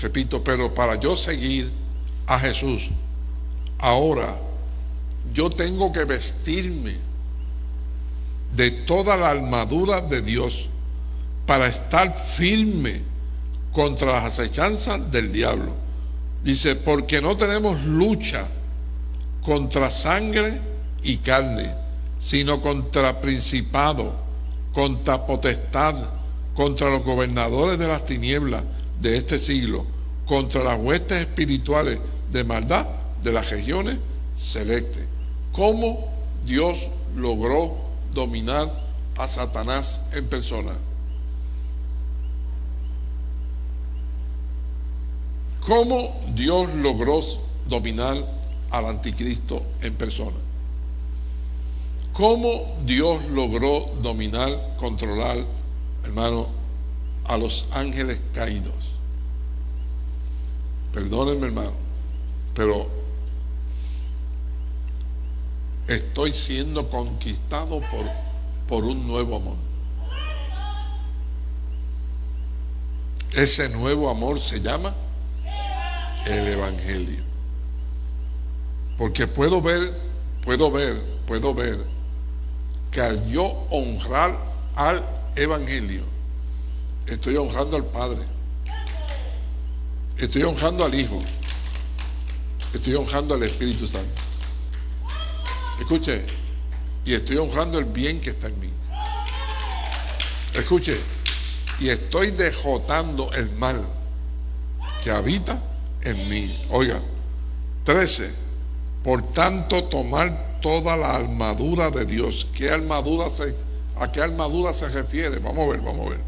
repito, pero para yo seguir a Jesús, Ahora, yo tengo que vestirme de toda la armadura de Dios para estar firme contra las acechanzas del diablo. Dice, porque no tenemos lucha contra sangre y carne, sino contra principado, contra potestad, contra los gobernadores de las tinieblas de este siglo, contra las huestes espirituales de maldad de las regiones celestes. ¿Cómo Dios logró dominar a Satanás en persona? ¿Cómo Dios logró dominar al anticristo en persona? ¿Cómo Dios logró dominar, controlar, hermano, a los ángeles caídos? Perdónenme, hermano, pero estoy siendo conquistado por, por un nuevo amor. Ese nuevo amor se llama el Evangelio. Porque puedo ver, puedo ver, puedo ver que al yo honrar al Evangelio, estoy honrando al Padre, estoy honrando al Hijo, estoy honrando al Espíritu Santo. Escuche, y estoy honrando el bien que está en mí. Escuche, y estoy dejotando el mal que habita en mí. Oiga, 13. Por tanto, tomar toda la armadura de Dios. ¿Qué armadura se, ¿A qué armadura se refiere? Vamos a ver, vamos a ver.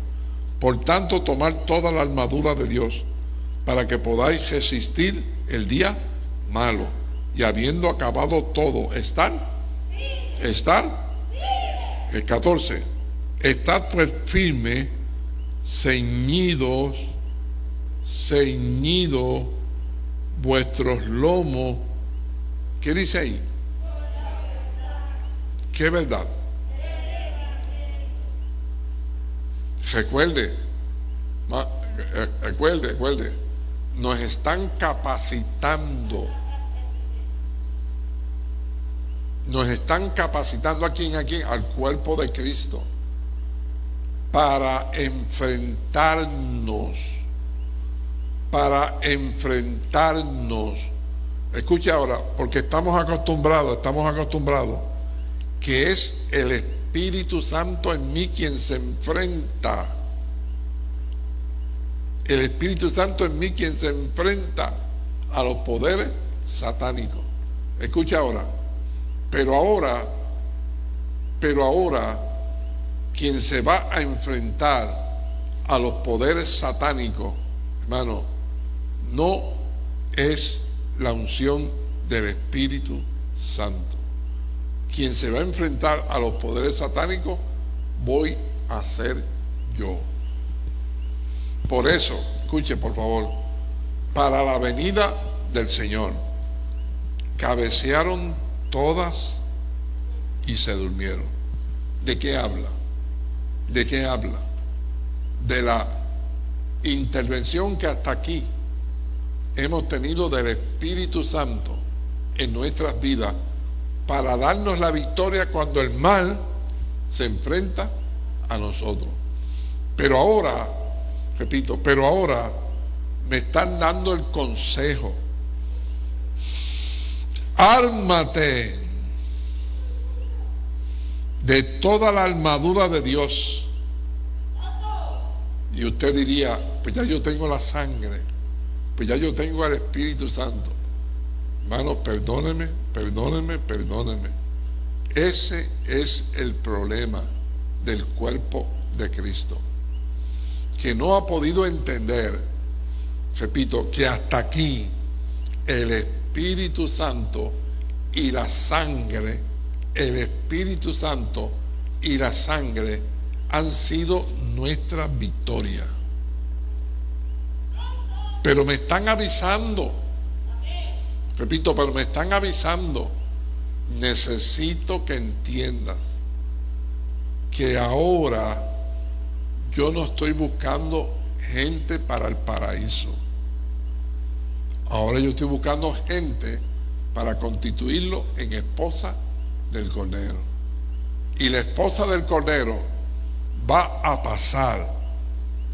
Por tanto, tomar toda la armadura de Dios para que podáis resistir el día malo. Y habiendo acabado todo, ¿estar? ¿Estar? El 14. Estad pues firme, ceñidos, ceñidos vuestros lomos. ¿Qué dice ahí? ¿Qué verdad? Recuerde, eh, recuerde, recuerde, nos están capacitando. Nos están capacitando aquí en aquí al cuerpo de Cristo para enfrentarnos, para enfrentarnos. Escuche ahora, porque estamos acostumbrados, estamos acostumbrados, que es el Espíritu Santo en mí quien se enfrenta. El Espíritu Santo en mí quien se enfrenta a los poderes satánicos. Escucha ahora, pero ahora, pero ahora, quien se va a enfrentar a los poderes satánicos, hermano, no es la unción del Espíritu Santo. Quien se va a enfrentar a los poderes satánicos, voy a ser yo. Por eso, escuche por favor, para la venida del Señor, cabecearon todas y se durmieron. ¿De qué habla? ¿De qué habla? De la intervención que hasta aquí hemos tenido del Espíritu Santo en nuestras vidas para darnos la victoria cuando el mal se enfrenta a nosotros. Pero ahora, repito, pero ahora me están dando el consejo. Ármate de toda la armadura de Dios. Y usted diría, pues ya yo tengo la sangre, pues ya yo tengo el Espíritu Santo. Hermano, perdóneme, perdóneme, perdóneme. Ese es el problema del cuerpo de Cristo. Que no ha podido entender, repito, que hasta aquí el Espíritu Santo y la sangre el Espíritu Santo y la sangre han sido nuestra victoria. Pero me están avisando, repito, pero me están avisando, necesito que entiendas que ahora yo no estoy buscando gente para el paraíso. Ahora yo estoy buscando gente para constituirlo en esposa del Cordero. Y la esposa del Cordero va a pasar,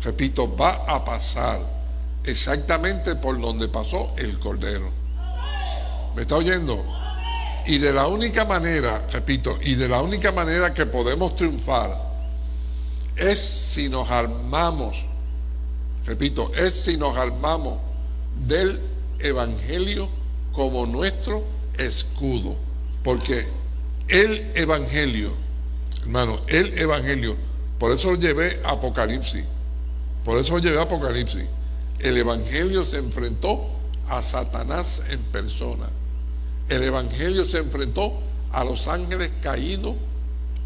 repito, va a pasar exactamente por donde pasó el Cordero. ¿Me está oyendo? Y de la única manera, repito, y de la única manera que podemos triunfar es si nos armamos, repito, es si nos armamos del Evangelio como nuestro escudo. Porque el Evangelio, hermano, el Evangelio, por eso llevé Apocalipsis, por eso llevé Apocalipsis. El Evangelio se enfrentó a Satanás en persona. El Evangelio se enfrentó a los ángeles caídos.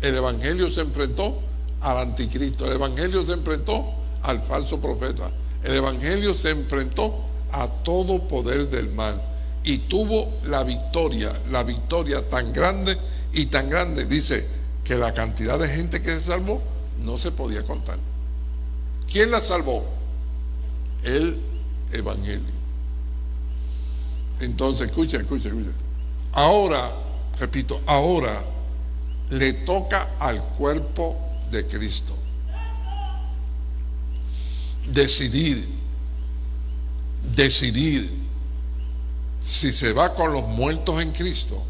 El Evangelio se enfrentó al anticristo. El Evangelio se enfrentó al falso profeta. El Evangelio se enfrentó a todo poder del mal. y tuvo la victoria, la victoria tan grande y tan grande, dice que la cantidad de gente que se salvó no se podía contar. ¿Quién la salvó? El Evangelio. Entonces, escucha, escucha, escucha. Ahora, repito, ahora le toca al cuerpo de Cristo decidir, decidir si se va con los muertos en Cristo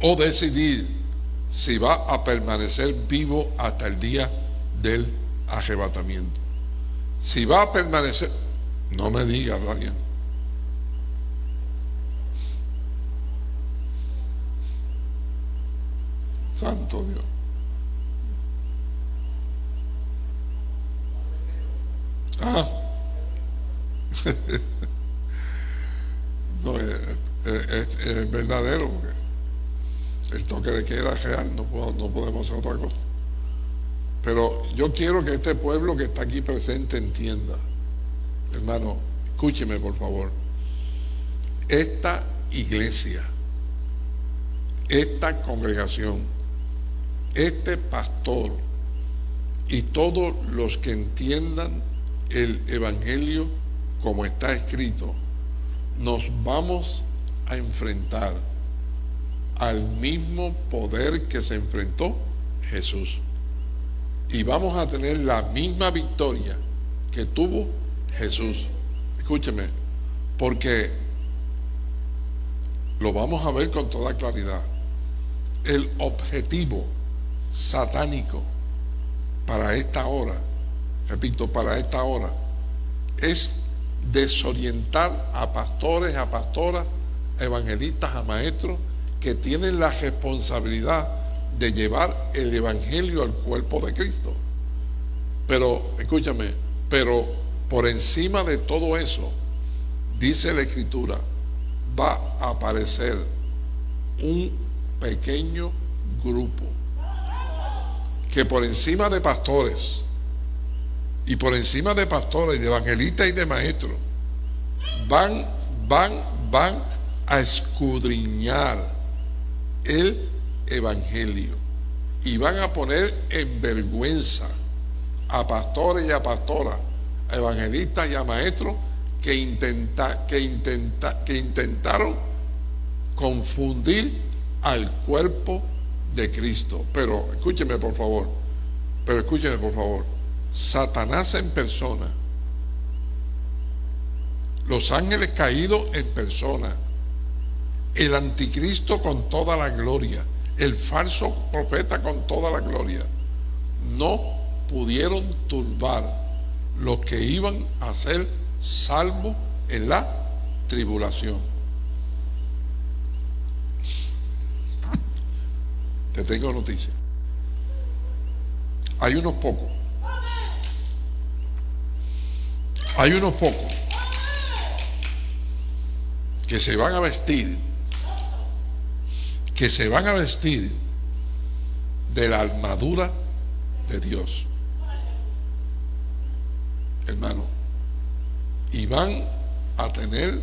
o decidir si va a permanecer vivo hasta el día del arrebatamiento. Si va a permanecer, no me digas, Daniel. Santo Dios. Ah. no, es, verdadero porque el toque de queda es real, no, no podemos hacer otra cosa. Pero yo quiero que este pueblo que está aquí presente entienda, hermano, escúcheme por favor, esta iglesia, esta congregación, este pastor y todos los que entiendan el Evangelio como está escrito, nos vamos a enfrentar al mismo poder que se enfrentó Jesús. Y vamos a tener la misma victoria que tuvo Jesús. Escúcheme, porque lo vamos a ver con toda claridad. El objetivo satánico para esta hora repito, para esta hora, es desorientar a pastores, a pastoras, evangelistas, a maestros que tienen la responsabilidad de llevar el Evangelio al cuerpo de Cristo. Pero, escúchame, pero por encima de todo eso, dice la Escritura, va a aparecer un pequeño grupo que por encima de pastores, y por encima de pastores y de evangelistas y de maestros, van, van, van a escudriñar el evangelio. Y van a poner en vergüenza a pastores y a pastoras, a evangelistas y a maestros que, intenta, que, intenta, que intentaron confundir al cuerpo de Cristo. Pero escúcheme por favor, pero escúcheme por favor. Satanás en persona, los ángeles caídos en persona, el anticristo con toda la gloria, el falso profeta con toda la gloria, no pudieron turbar los que iban a ser salvos en la tribulación. Te tengo noticia. Hay unos pocos Hay unos pocos que se van a vestir, que se van a vestir de la armadura de Dios. Hermano, y van a tener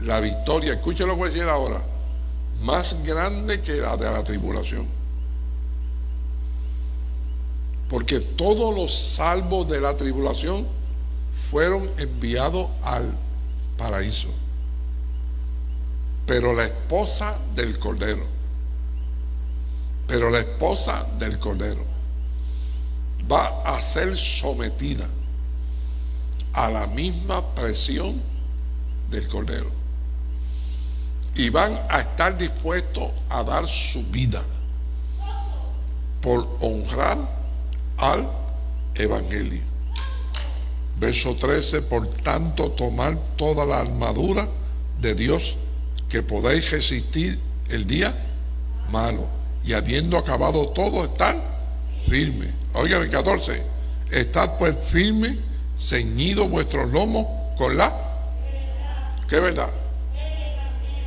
la victoria, escuchen lo que voy a decir ahora, más grande que la de la tribulación. Porque todos los salvos de la tribulación fueron enviados al paraíso. Pero la esposa del Cordero, pero la esposa del Cordero va a ser sometida a la misma presión del Cordero. Y van a estar dispuestos a dar su vida por honrar al Evangelio. Verso 13, por tanto, tomar toda la armadura de Dios que podéis resistir el día malo. Y habiendo acabado todo, estar firme. Oigan, el 14, estad pues firme, ceñido vuestros lomos con la... ¿Qué verdad?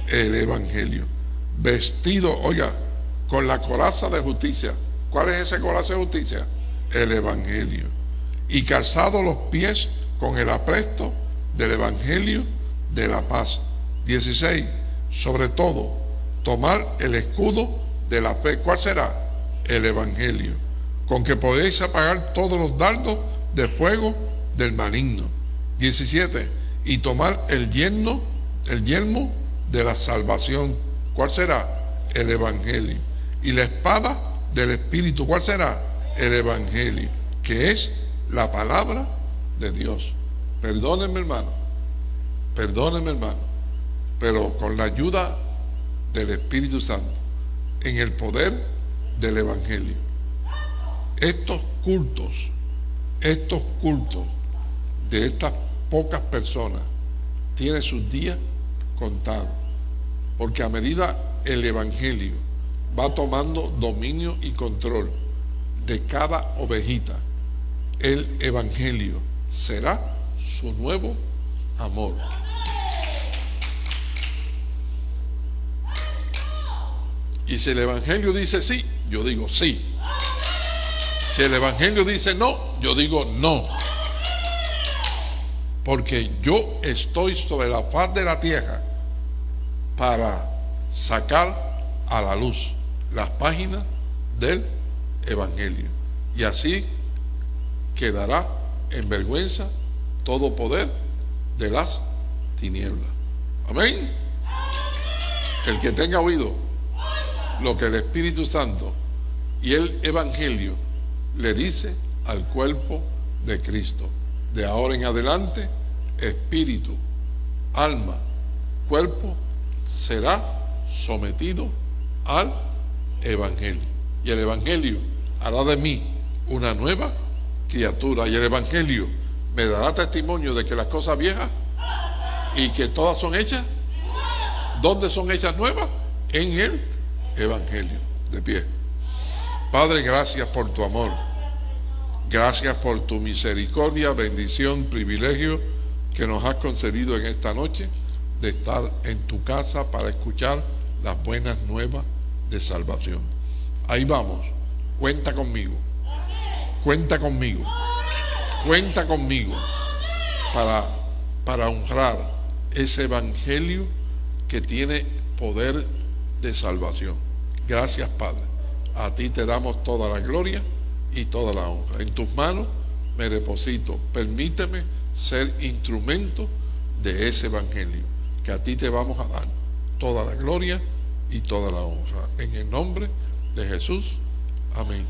El Evangelio. Vestido, oiga, con la coraza de justicia. ¿Cuál es ese coraza de justicia? El Evangelio y calzado los pies con el apresto del Evangelio de la paz. 16. Sobre todo, tomar el escudo de la fe. ¿Cuál será? El Evangelio. Con que podéis apagar todos los dardos de fuego del maligno. 17. Y tomar el yerno, el yelmo de la salvación. ¿Cuál será? El Evangelio. Y la espada del Espíritu. ¿Cuál será? El Evangelio. Que es la palabra de Dios. Perdónenme, hermano. Perdónenme, hermano. Pero con la ayuda del Espíritu Santo, en el poder del Evangelio. Estos cultos, estos cultos de estas pocas personas tienen sus días contados. Porque a medida el Evangelio va tomando dominio y control de cada ovejita, el Evangelio será su nuevo amor. Y si el Evangelio dice sí, yo digo sí. Si el Evangelio dice no, yo digo no. Porque yo estoy sobre la faz de la tierra para sacar a la luz las páginas del Evangelio. Y así quedará en vergüenza todo poder de las tinieblas. Amén. El que tenga oído lo que el Espíritu Santo y el Evangelio le dice al cuerpo de Cristo. De ahora en adelante, espíritu, alma, cuerpo será sometido al Evangelio. Y el Evangelio hará de mí una nueva criatura. Y el Evangelio me dará testimonio de que las cosas viejas y que todas son hechas. ¿Dónde son hechas nuevas? En el Evangelio. De pie. Padre, gracias por tu amor. Gracias por tu misericordia, bendición, privilegio que nos has concedido en esta noche de estar en tu casa para escuchar las buenas nuevas de salvación. Ahí vamos. Cuenta conmigo. Cuenta conmigo. Cuenta conmigo para, para honrar ese evangelio que tiene poder de salvación. Gracias, Padre. A ti te damos toda la gloria y toda la honra. En tus manos me deposito. Permíteme ser instrumento de ese evangelio que a ti te vamos a dar toda la gloria y toda la honra. En el nombre de Jesús. Amén.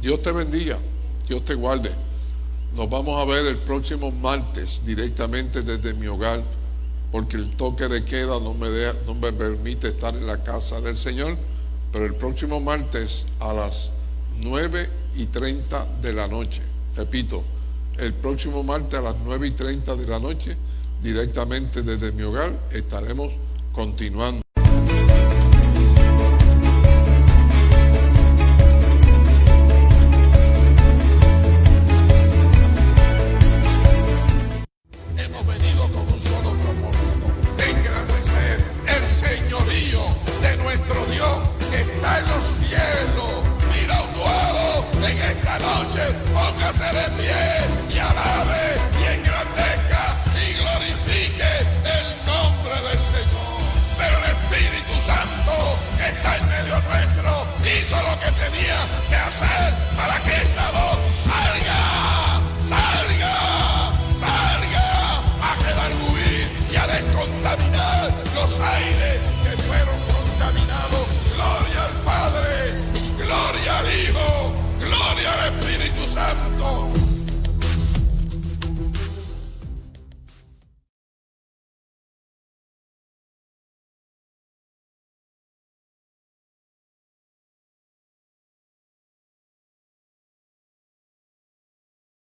Dios te bendiga. Dios te guarde. Nos vamos a ver el próximo martes directamente desde mi hogar porque el toque de queda no me, no me permite estar en la casa del Señor, pero el próximo martes a las 9 y 30 de la noche, repito, el próximo martes a las 9 y 30 de la noche, directamente desde mi hogar, estaremos continuando.